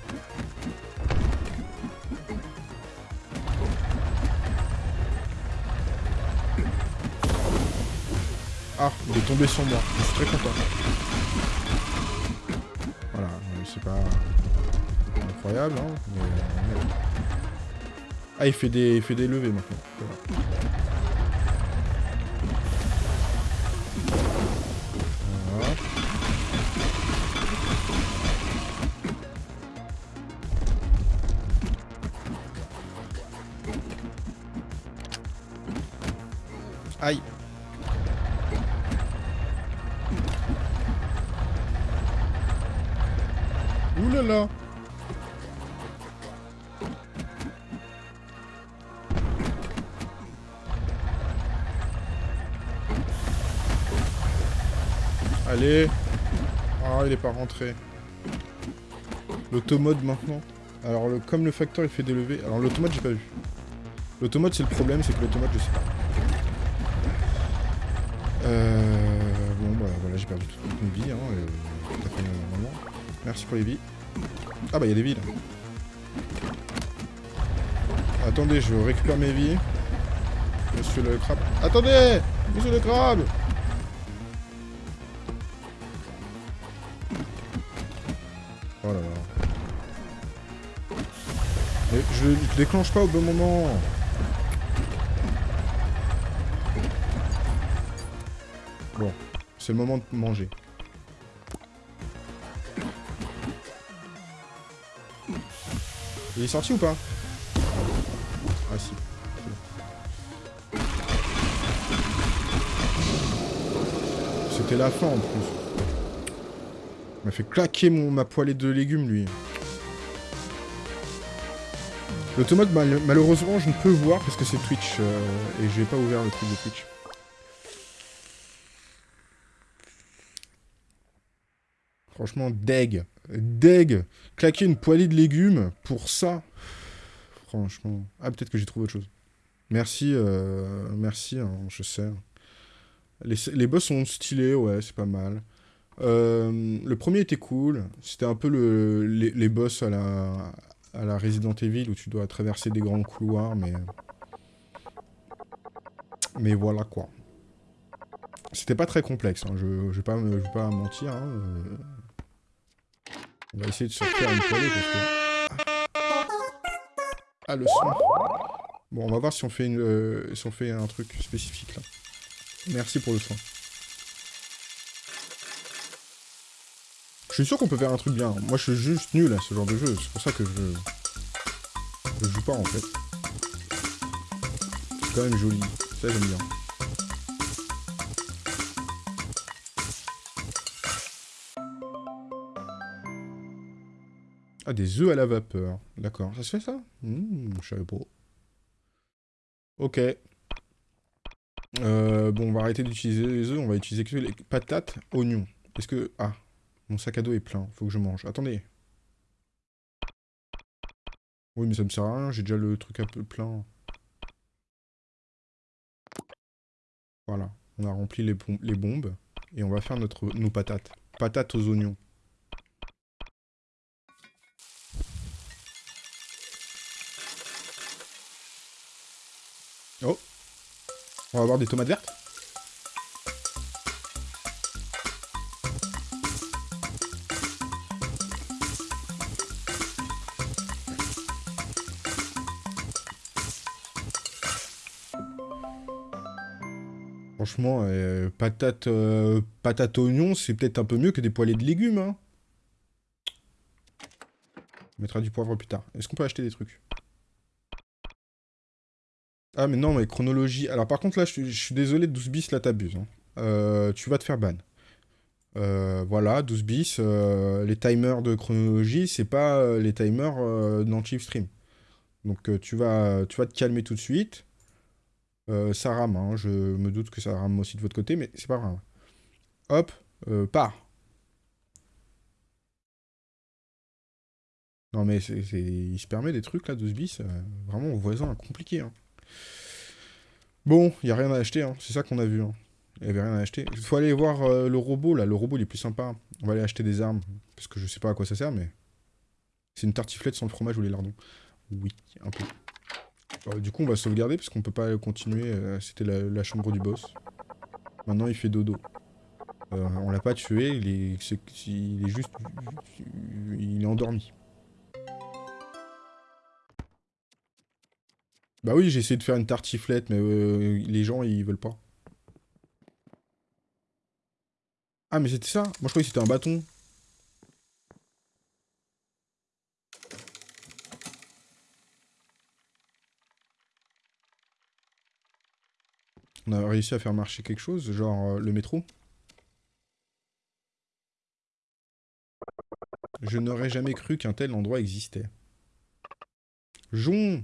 Ah, il est tombé sur moi. Je suis très content. Voilà, c'est pas incroyable, hein, mais... Ah, il fait des, il fait des levées maintenant. Aïe. L'automode maintenant. Alors, le, comme le facteur il fait des levées... Alors, l'automode, j'ai pas vu. L'automode, c'est le problème, c'est que l'automode, je sais pas. Euh, bon, bah voilà, j'ai perdu toutes mes vies. Hein, euh, Merci pour les vies. Ah bah il y a des vies là. Attendez, je récupère mes vies. Monsieur le crabe. Attendez Monsieur le crabe Déclenche pas au bon moment. C'est le moment de manger. Il est sorti ou pas? Ah si. C'était la fin en plus. Il m'a fait claquer mon, ma poêlée de légumes lui. L'automate, malheureusement, je ne peux voir parce que c'est Twitch euh, et j'ai pas ouvert le truc de Twitch. Franchement, deg. Deg. Claquer une poêlée de légumes pour ça. Franchement. Ah, peut-être que j'ai trouvé autre chose. Merci, euh, merci, hein, je sais. Les, les, boss sont stylés, ouais, c'est pas mal. Euh, le premier était cool. C'était un peu le, les, boss à la, à la Resident Evil où tu dois traverser des grands couloirs, mais... Mais voilà quoi. C'était pas très complexe, hein. je, je, vais pas, je pas mentir. Hein. On va essayer de sortir une poêlée parce que... Ah, le son. Bon, on va voir si on fait, une, euh, si on fait un truc spécifique là. Merci pour le son. Je suis sûr qu'on peut faire un truc bien. Moi, je suis juste nul à ce genre de jeu. C'est pour ça que je... Je joue pas, en fait. C'est quand même joli. Ça, j'aime bien. Ah, des œufs à la vapeur. D'accord. Ça se fait, ça? Mmh, Je. Ok. Euh, bon, on va arrêter d'utiliser les œufs. On va utiliser que les patates, oignons. Est-ce que... Ah, mon sac à dos est plein. Faut que je mange. Attendez. Oui, mais ça me sert à rien. J'ai déjà le truc un peu plein. Voilà. On a rempli les, les bombes. Et on va faire notre, nos patates. Patates aux oignons. Oh On va avoir des tomates vertes? Euh, patate, euh, patate oignon, c'est peut-être un peu mieux que des poêlées de légumes. Hein. On mettra du poivre plus tard. Est-ce qu'on peut acheter des trucs? Ah mais non, mais chronologie... Alors par contre là, je, suis désolé, 12 bis, là t'abuses. Hein. Euh, tu vas te faire ban. voilà, 12 bis, les timers de chronologie, c'est pas les timers dans Chief Stream. Donc tu, vas, tu vas te calmer tout de suite. Euh, ça rame, hein. je me doute que ça rame aussi de votre côté, mais c'est pas grave. Hop, euh, part. Non mais c'est, il se permet des trucs là, 12 bis, euh, vraiment voisin, compliqué. Hein. Bon, il a rien à acheter, hein. c'est ça qu'on a vu. Il n'y avait rien à acheter. Il faut aller voir le robot là, le robot il est plus sympa. On va aller acheter des armes, parce que je sais pas à quoi ça sert, mais... C'est une tartiflette sans le fromage ou les lardons. Oui, un peu. Euh, du coup, on va sauvegarder parce qu'on peut pas continuer. Euh, c'était la, chambre du boss. Maintenant, il fait dodo. Euh, on l'a pas tué, il est, juste... Il est endormi. Bah oui, j'ai essayé de faire une tartiflette, mais les gens, ils veulent pas. Ah, mais c'était ça? Moi, je croyais que c'était un bâton. On a réussi à faire marcher quelque chose, genre euh, le métro. Je n'aurais jamais cru qu'un tel endroit existait. Jon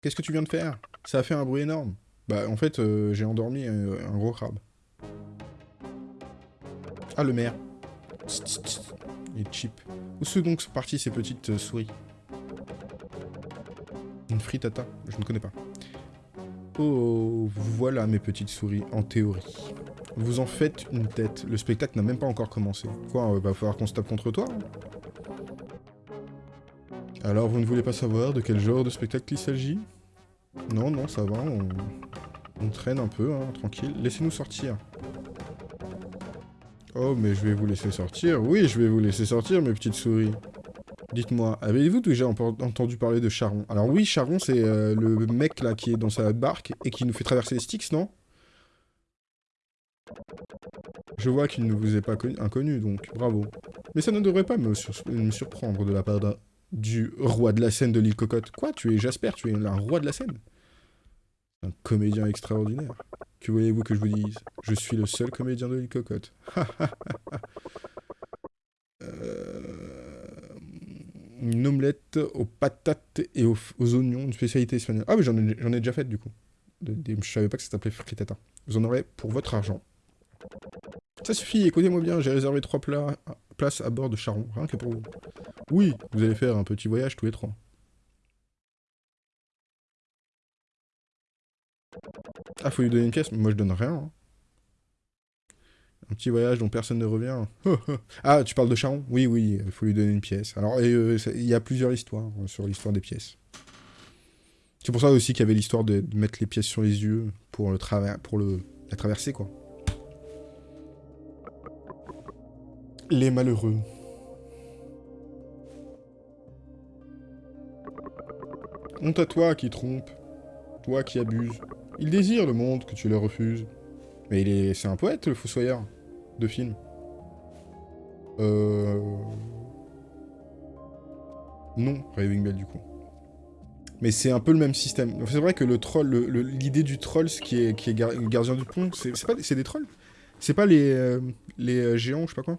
Qu'est-ce que tu viens de faire? Ça a fait un bruit énorme. Bah, en fait, euh, j'ai endormi un, gros crabe. Ah, le maire. Il est cheap. Où sont donc parties ces petites euh, souris? Une frittata Je ne connais pas. Oh, voilà mes petites souris, en théorie. Vous en faites une tête. Le spectacle n'a même pas encore commencé. Quoi, euh, va falloir qu'on se tape contre toi hein? Alors, vous ne voulez pas savoir de quel genre de spectacle il s'agit? Non, non, ça va, on... traîne un peu, hein, tranquille. Laissez-nous sortir. Oh, mais je vais vous laisser sortir. Oui, je vais vous laisser sortir, mes petites souris. Dites-moi, avez-vous déjà entendu parler de Charon? Alors oui, Charon, c'est euh, le mec là qui est dans sa barque et qui nous fait traverser les Styx, non? Je vois qu'il ne vous est pas inconnu, donc bravo. Mais ça ne devrait pas me, surprendre de la part du roi de la scène de l'île Cocotte. Quoi Tu es Jasper, tu es un roi de la scène? Un comédien extraordinaire. Que voulez-vous que je vous dise? Je suis le seul comédien de l'île Cocotte. euh une omelette aux patates et aux, oignons, une spécialité espagnole. Ah oui, j'en ai, déjà fait du coup. Je savais pas que ça s'appelait frittata. Vous en aurez pour votre argent. Ça suffit, écoutez-moi bien, j'ai réservé trois places à bord de Charon, rien que pour vous. Oui, vous allez faire un petit voyage tous les trois. Ah, faut lui donner une pièce Moi, je donne rien. Hein. Un petit voyage dont personne ne revient. ah, tu parles de Charon Oui, oui, il faut lui donner une pièce. Alors, euh, il y a plusieurs histoires euh, sur l'histoire des pièces. C'est pour ça aussi qu'il y avait l'histoire de, mettre les pièces sur les yeux pour, le travers, pour le, la traverser, quoi. Les malheureux. Honte à toi qui trompe, toi qui abuse. Il désire le monde que tu le refuses. Mais il est... c'est un poète, le Fossoyeur, de film. Euh... Non, Raving Bell, du coup. Mais c'est un peu le même système. C'est vrai que le troll, l'idée du troll, ce qui est, gardien du pont, c'est pas, c'est des trolls. C'est pas les, euh, les euh, géants, je sais pas quoi.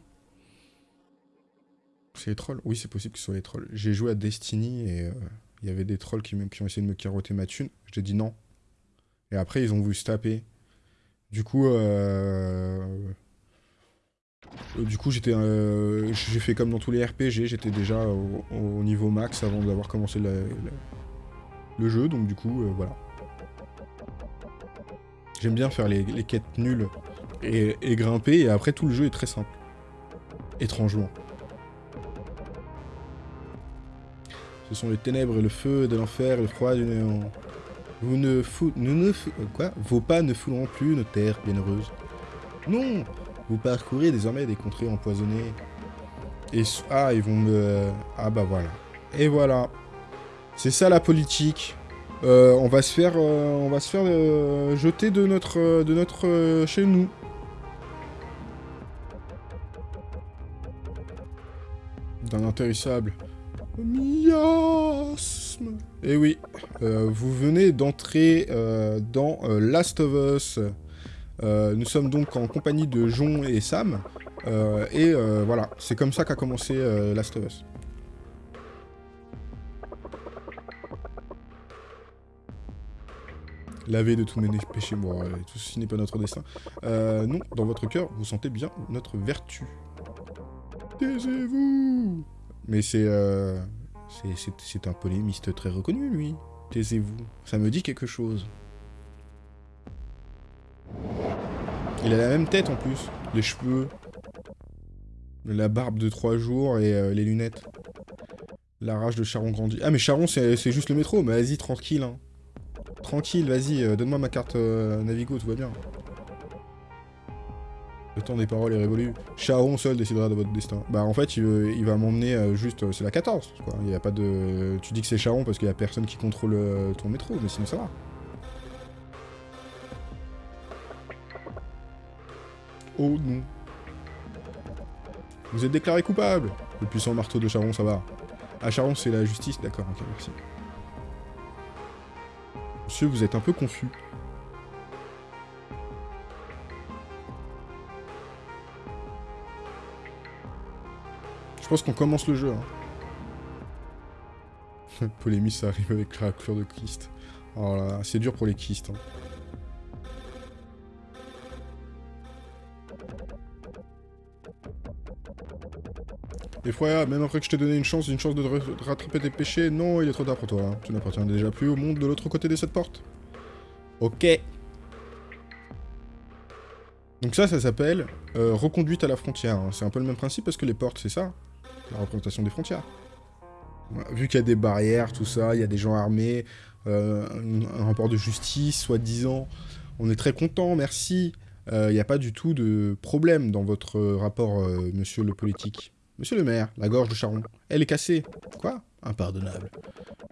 C'est les trolls. Oui, c'est possible que ce soit les trolls. J'ai joué à Destiny et euh, il y avait des trolls qui, qui, ont essayé de me carotter ma thune. J'ai dit non. Et après, ils ont voulu se taper. Du coup, du coup, j'étais, j'ai fait comme dans tous les RPG, j'étais déjà au, niveau max avant d'avoir commencé le jeu, donc du coup, euh, voilà. J'aime bien faire les, quêtes nulles et, grimper, et après tout le jeu est très simple. Étrangement. Ce sont les ténèbres et le feu de l'enfer et le froid du néant. Vous ne fou... Nous ne Quoi? Vos pas ne fouleront plus nos terres bienheureuses. Non Vous parcourez désormais des contrées empoisonnées. Et... Ah, ils vont me... Ah bah voilà. Et voilà. C'est ça la politique. Euh, on va se faire, euh, on va se faire euh, jeter de notre, de notre chez nous. D'un intarissable miasme. Eh oui, vous venez d'entrer dans Last of Us. nous sommes donc en compagnie de Jon et Sam. et voilà, c'est comme ça qu'a commencé Last of Us. laver de tous mes péchés. Bon, tout ceci n'est pas notre destin. Euh, non, dans votre cœur, vous sentez bien notre vertu. Taisez-vous Mais c'est... Euh, c'est un polémiste très reconnu, lui. Taisez-vous. Ça me dit quelque chose. Il a la même tête, en plus. Les cheveux. La barbe de trois jours et euh, les lunettes. La rage de Charon grandit. Ah, mais Charon, c'est juste le métro. Mais vas-y, tranquille, hein. Tranquille, vas-y, euh, donne-moi ma carte euh, Navigo, tout va bien. Temps des paroles est révolu. Charon seul décidera de votre destin. Bah en fait, il, va m'emmener euh, juste... c'est la 14, quoi. Il y a pas de... Tu dis que c'est Charon parce qu'il y a personne qui contrôle ton métro, mais sinon ça va. Oh non. Vous êtes déclaré coupable Le puissant marteau de Charon, ça va. Ah, Charon, c'est la justice D'accord, ok, merci. Monsieur, vous êtes un peu confus. Je pense qu'on commence le jeu. Hein. Polémie, ça arrive avec la clore de Christ. Oh là, c'est dur pour les Christ. Hein. Effroyable, même après que je t'ai donné une chance, une chance de, rattraper tes péchés, non, il est trop tard pour toi. Hein. Tu n'appartiens déjà plus au monde de l'autre côté de cette porte. Ok. Donc ça, ça s'appelle euh, reconduite à la frontière. Hein. C'est un peu le même principe parce que les portes, c'est ça. La représentation des frontières. Vu qu'il y a des barrières, tout ça, il y a des gens armés, euh, un, rapport de justice, soi-disant. On est très content, merci. Euh, il n'y a pas du tout de problème dans votre rapport, monsieur le politique. Monsieur le maire, la gorge de Charon, elle est cassée. Quoi? Impardonnable.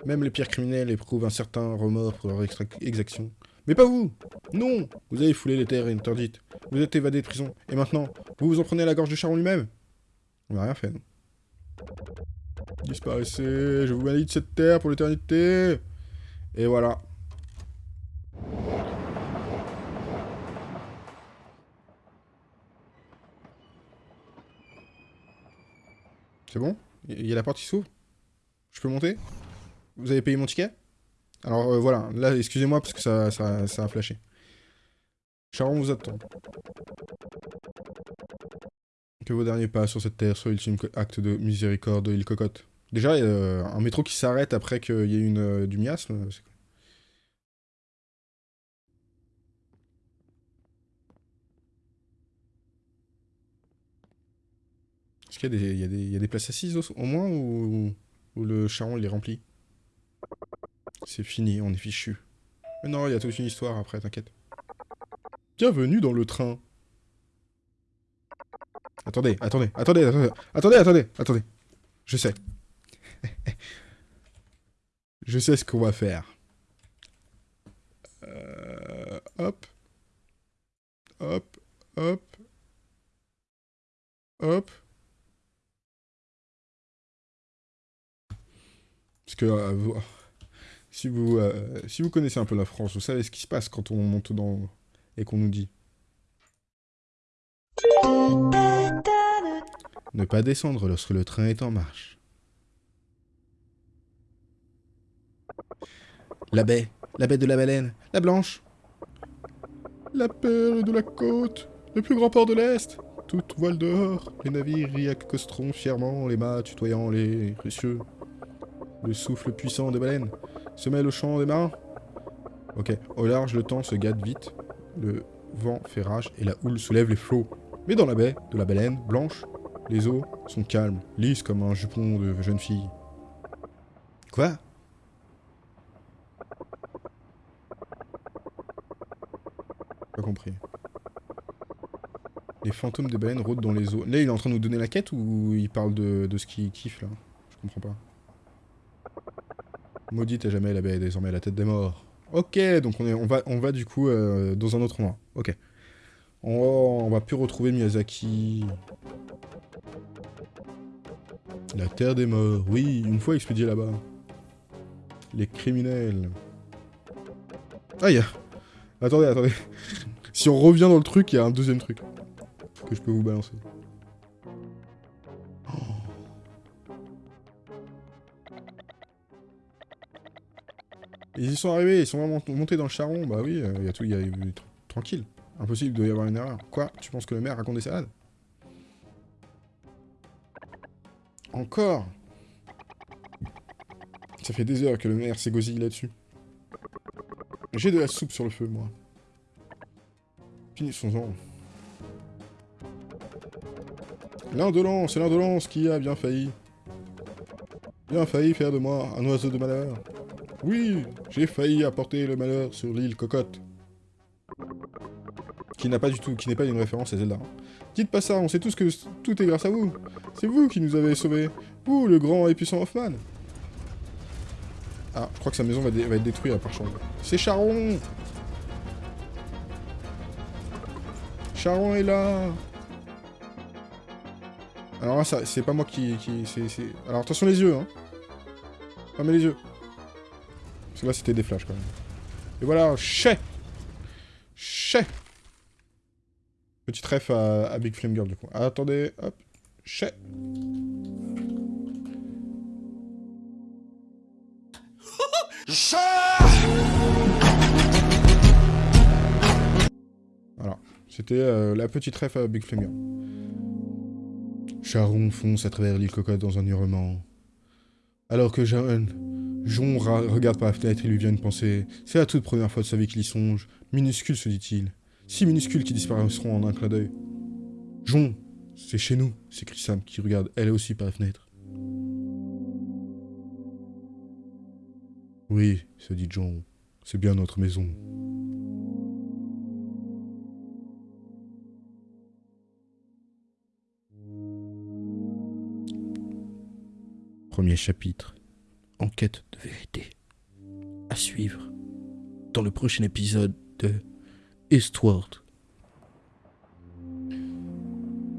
Même les pires criminels éprouvent un certain remords pour leur exaction. Mais pas vous Non Vous avez foulé les terres interdites. Vous êtes évadé de prison. Et maintenant, vous vous en prenez à la gorge de Charon lui-même? On n'a rien fait, non Disparaissez Je vous maudis de cette terre pour l'éternité Et voilà. C'est bon? Il y a la porte qui s'ouvre? Je peux monter? Vous avez payé mon ticket? Alors euh, voilà, là, excusez-moi parce que ça, ça, a flashé. Charon vous attend. Que vos derniers pas sur cette terre soient l'ultime acte de miséricorde, il cocotte. Déjà, euh, un métro qui s'arrête après qu'il y ait une, euh, du miasme, c'est Est-ce qu'il y, a des places assises au, moins ou, le charron il est rempli? C'est fini, on est fichu. Mais non, il y a toute une histoire après, t'inquiète. Bienvenue dans le train. Attendez, attendez, attendez, attendez, attendez, attendez, attendez. Je sais. Je sais ce qu'on va faire. Euh, hop. Hop, hop. Hop. Parce que euh, si, vous, euh, si vous connaissez un peu la France, vous savez ce qui se passe quand on monte dans... et qu'on nous dit. Ne pas descendre lorsque le train est en marche. La baie, la baie de la baleine, la blanche. La perle de la côte, le plus grand port de l'Est. Tout voile dehors, les navires y accosteront fièrement, les mâts tutoyant les précieux. Le souffle puissant des baleines se mêle au chant des marins. Ok, au large, le temps se gâte vite. Le vent fait rage et la houle soulève les flots. Mais dans la baie de la baleine blanche, les eaux sont calmes, lisses comme un jupon de jeune fille. Quoi? Pas compris. Les fantômes des baleines rôdent dans les eaux. Là, il est en train de nous donner la quête ou il parle de, de ce qu'il kiffe, là? Je comprends pas. Maudite à jamais la baie, désormais la tête des morts. Ok, donc on, est, on, va, on va du coup euh, dans un autre endroit. Ok. On, on va plus retrouver Miyazaki. La terre des morts. Oui, une fois expédié là-bas. Les criminels. Aïe Attendez, attendez. si on revient dans le truc, il y a un deuxième truc. Que je peux vous balancer. Ils y sont arrivés, ils sont vraiment montés dans le charron. Bah oui, il y a tout, il y a tranquille. Impossible, doit y avoir une erreur. Quoi Tu penses que le maire raconte des salades? Encore Ça fait des heures que le maire s'égosille là-dessus. J'ai de la soupe sur le feu, moi. Finissons-en. L'indolence, c'est l'indolence qui a bien failli. Bien failli faire de moi un oiseau de malheur. Oui, j'ai failli apporter le malheur sur l'île Cocotte. Qui n'a pas du tout, qui n'est pas une référence à Zelda. Dites pas ça, on sait tous que tout est grâce à vous. C'est vous qui nous avez sauvés. Vous, le grand et puissant Hoffman. Ah, je crois que sa maison va, être détruite à part chambre. C'est Charon Charon est là Alors là, c'est pas moi qui... qui Alors attention les yeux, hein. Fermez les yeux. Parce que là, c'était des flashs, quand même. Et voilà, chais Chais Petite ref à, Big Flame Girl, du coup. attendez, hop. Chais Voilà. C'était euh, la petite ref à Big Flame Girl. Charon fonce à travers l'île cocotte dans un hurlement. Alors que Jon regarde par la fenêtre et lui vient une pensée. C'est la toute première fois de sa vie qu'il y songe. Minuscule, se dit-il. Si minuscules qui disparaîtront en un clin d'œil. Jon, c'est chez nous, s'écrie Sam, qui regarde elle aussi par la fenêtre. Oui, se dit Jon, c'est bien notre maison. Premier chapitre enquête de vérité. À suivre dans le prochain épisode de Eastward.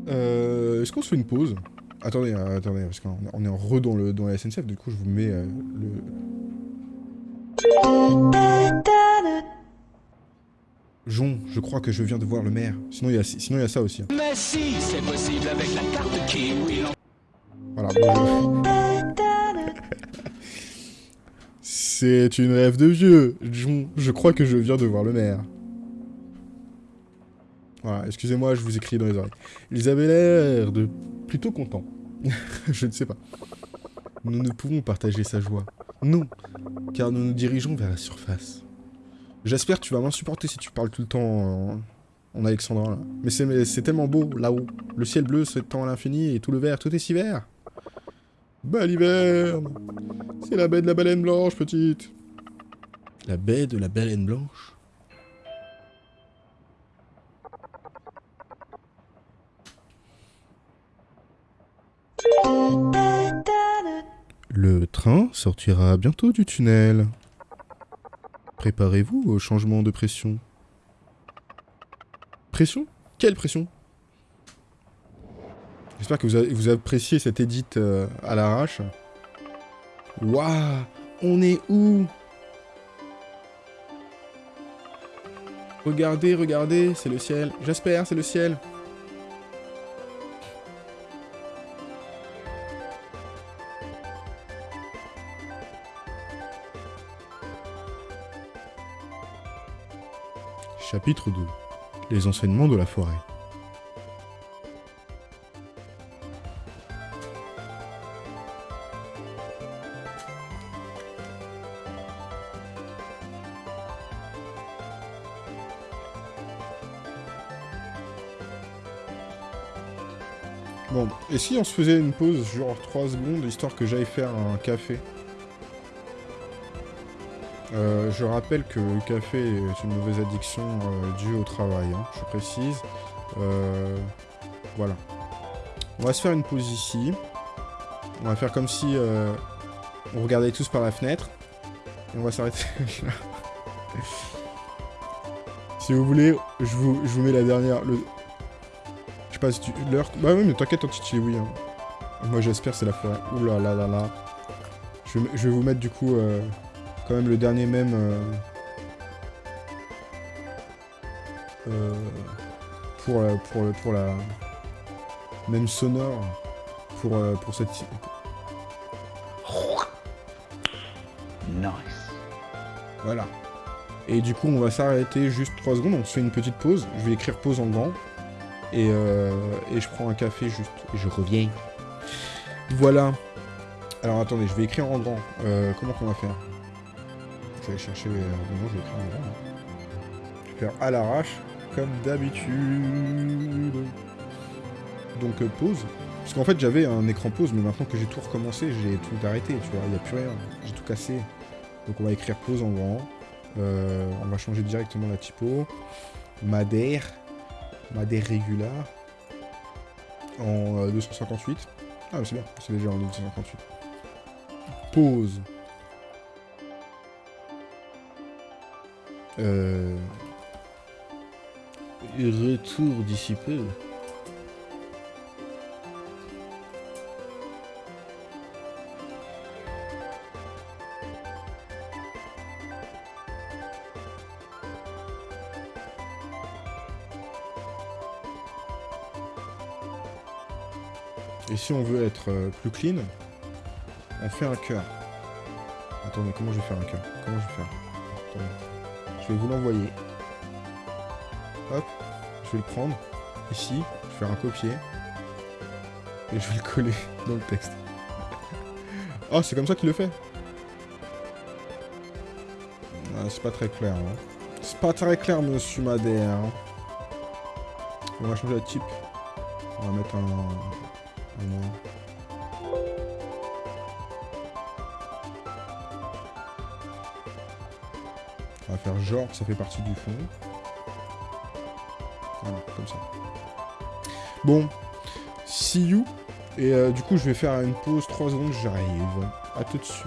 Euh, Est-ce qu'on se fait une pause? Attendez, euh, attendez, parce qu'on est en re dans, le, dans la SNCF, du coup je vous mets euh, le... Jon, je crois que je viens de voir le maire. Sinon il y a, sinon, il y a ça aussi. Hein. Mais si, c'est possible avec la carte qui... Voilà, bonjour. C'est une rêve de vieux. Je, crois que je viens de voir le maire. Voilà, excusez-moi, je vous écris dans les oreilles. Ils avaient l'air de plutôt contents. je ne sais pas. Nous ne pouvons partager sa joie. Non, car nous nous dirigeons vers la surface. J'espère que tu vas m'insupporter si tu parles tout le temps en, alexandrin. Mais c'est tellement beau, là-haut. Le ciel bleu s'étend à l'infini et tout le vert, tout est si vert. Bah C'est la baie de la baleine blanche, petite La baie de la baleine blanche? Sortira bientôt du tunnel. Préparez-vous au changement de pression. Pression? Quelle pression? J'espère que vous, vous appréciez cette edit euh, à l'arrache. Waouh On est où? Regardez, regardez, c'est le ciel. J'espère, c'est le ciel. Chapitre 2 Les enseignements de la forêt. Bon, et si on se faisait une pause, genre 3 secondes, histoire que j'aille faire un café? Euh, je rappelle que le café est une mauvaise addiction euh, due au travail, hein, je précise. Euh, voilà. On va se faire une pause ici. On va faire comme si on regardait tous par la fenêtre. Et on va s'arrêter là. si vous voulez, je vous, je vous mets la dernière... Je sais pas si tu... L'heure... Bah oui, mais t'inquiète, Titi, oui. Hein. Moi, j'espère c'est la forêt. Ouh là là là là. Je, je vais vous mettre, du coup quand même le dernier même... Euh, euh, pour, la, pour, pour la... Même sonore. Pour, euh, pour cette... Nice. Voilà. Et du coup, on va s'arrêter juste 3 secondes. On se fait une petite pause. Je vais écrire pause en grand. Et, et je prends un café juste. Et je reviens. Voilà. Alors attendez, je vais écrire en grand. comment qu'on va faire? Je vais chercher écrire en grand. Je vais faire à l'arrache, comme d'habitude. Donc euh, pause. Parce qu'en fait j'avais un écran pause, mais maintenant que j'ai tout recommencé, j'ai tout arrêté, tu vois, il n'y a plus rien. J'ai tout cassé. Donc on va écrire pause en grand. Euh, on va changer directement la typo. Madère. Madère régular. En 258. Euh, ah c'est bien, c'est déjà en 258. Pause. Euh... Retour d'ici peu. Et si on veut être euh, plus clean, on fait un cœur. Attendez, comment je vais faire un cœur? Comment je vais faire? Attendez. Je vais vous l'envoyer. Hop, je vais le prendre. Ici, je vais faire un copier. Et je vais le coller dans le texte. oh, c'est comme ça qu'il le fait ah, C'est pas très clair. Hein. C'est pas très clair, monsieur Madère. On va changer la type. On va mettre un... un... genre ça fait partie du fond. Voilà, comme ça. Bon, see you. Et euh, du coup, je vais faire une pause 3 secondes, j'arrive. A tout de suite.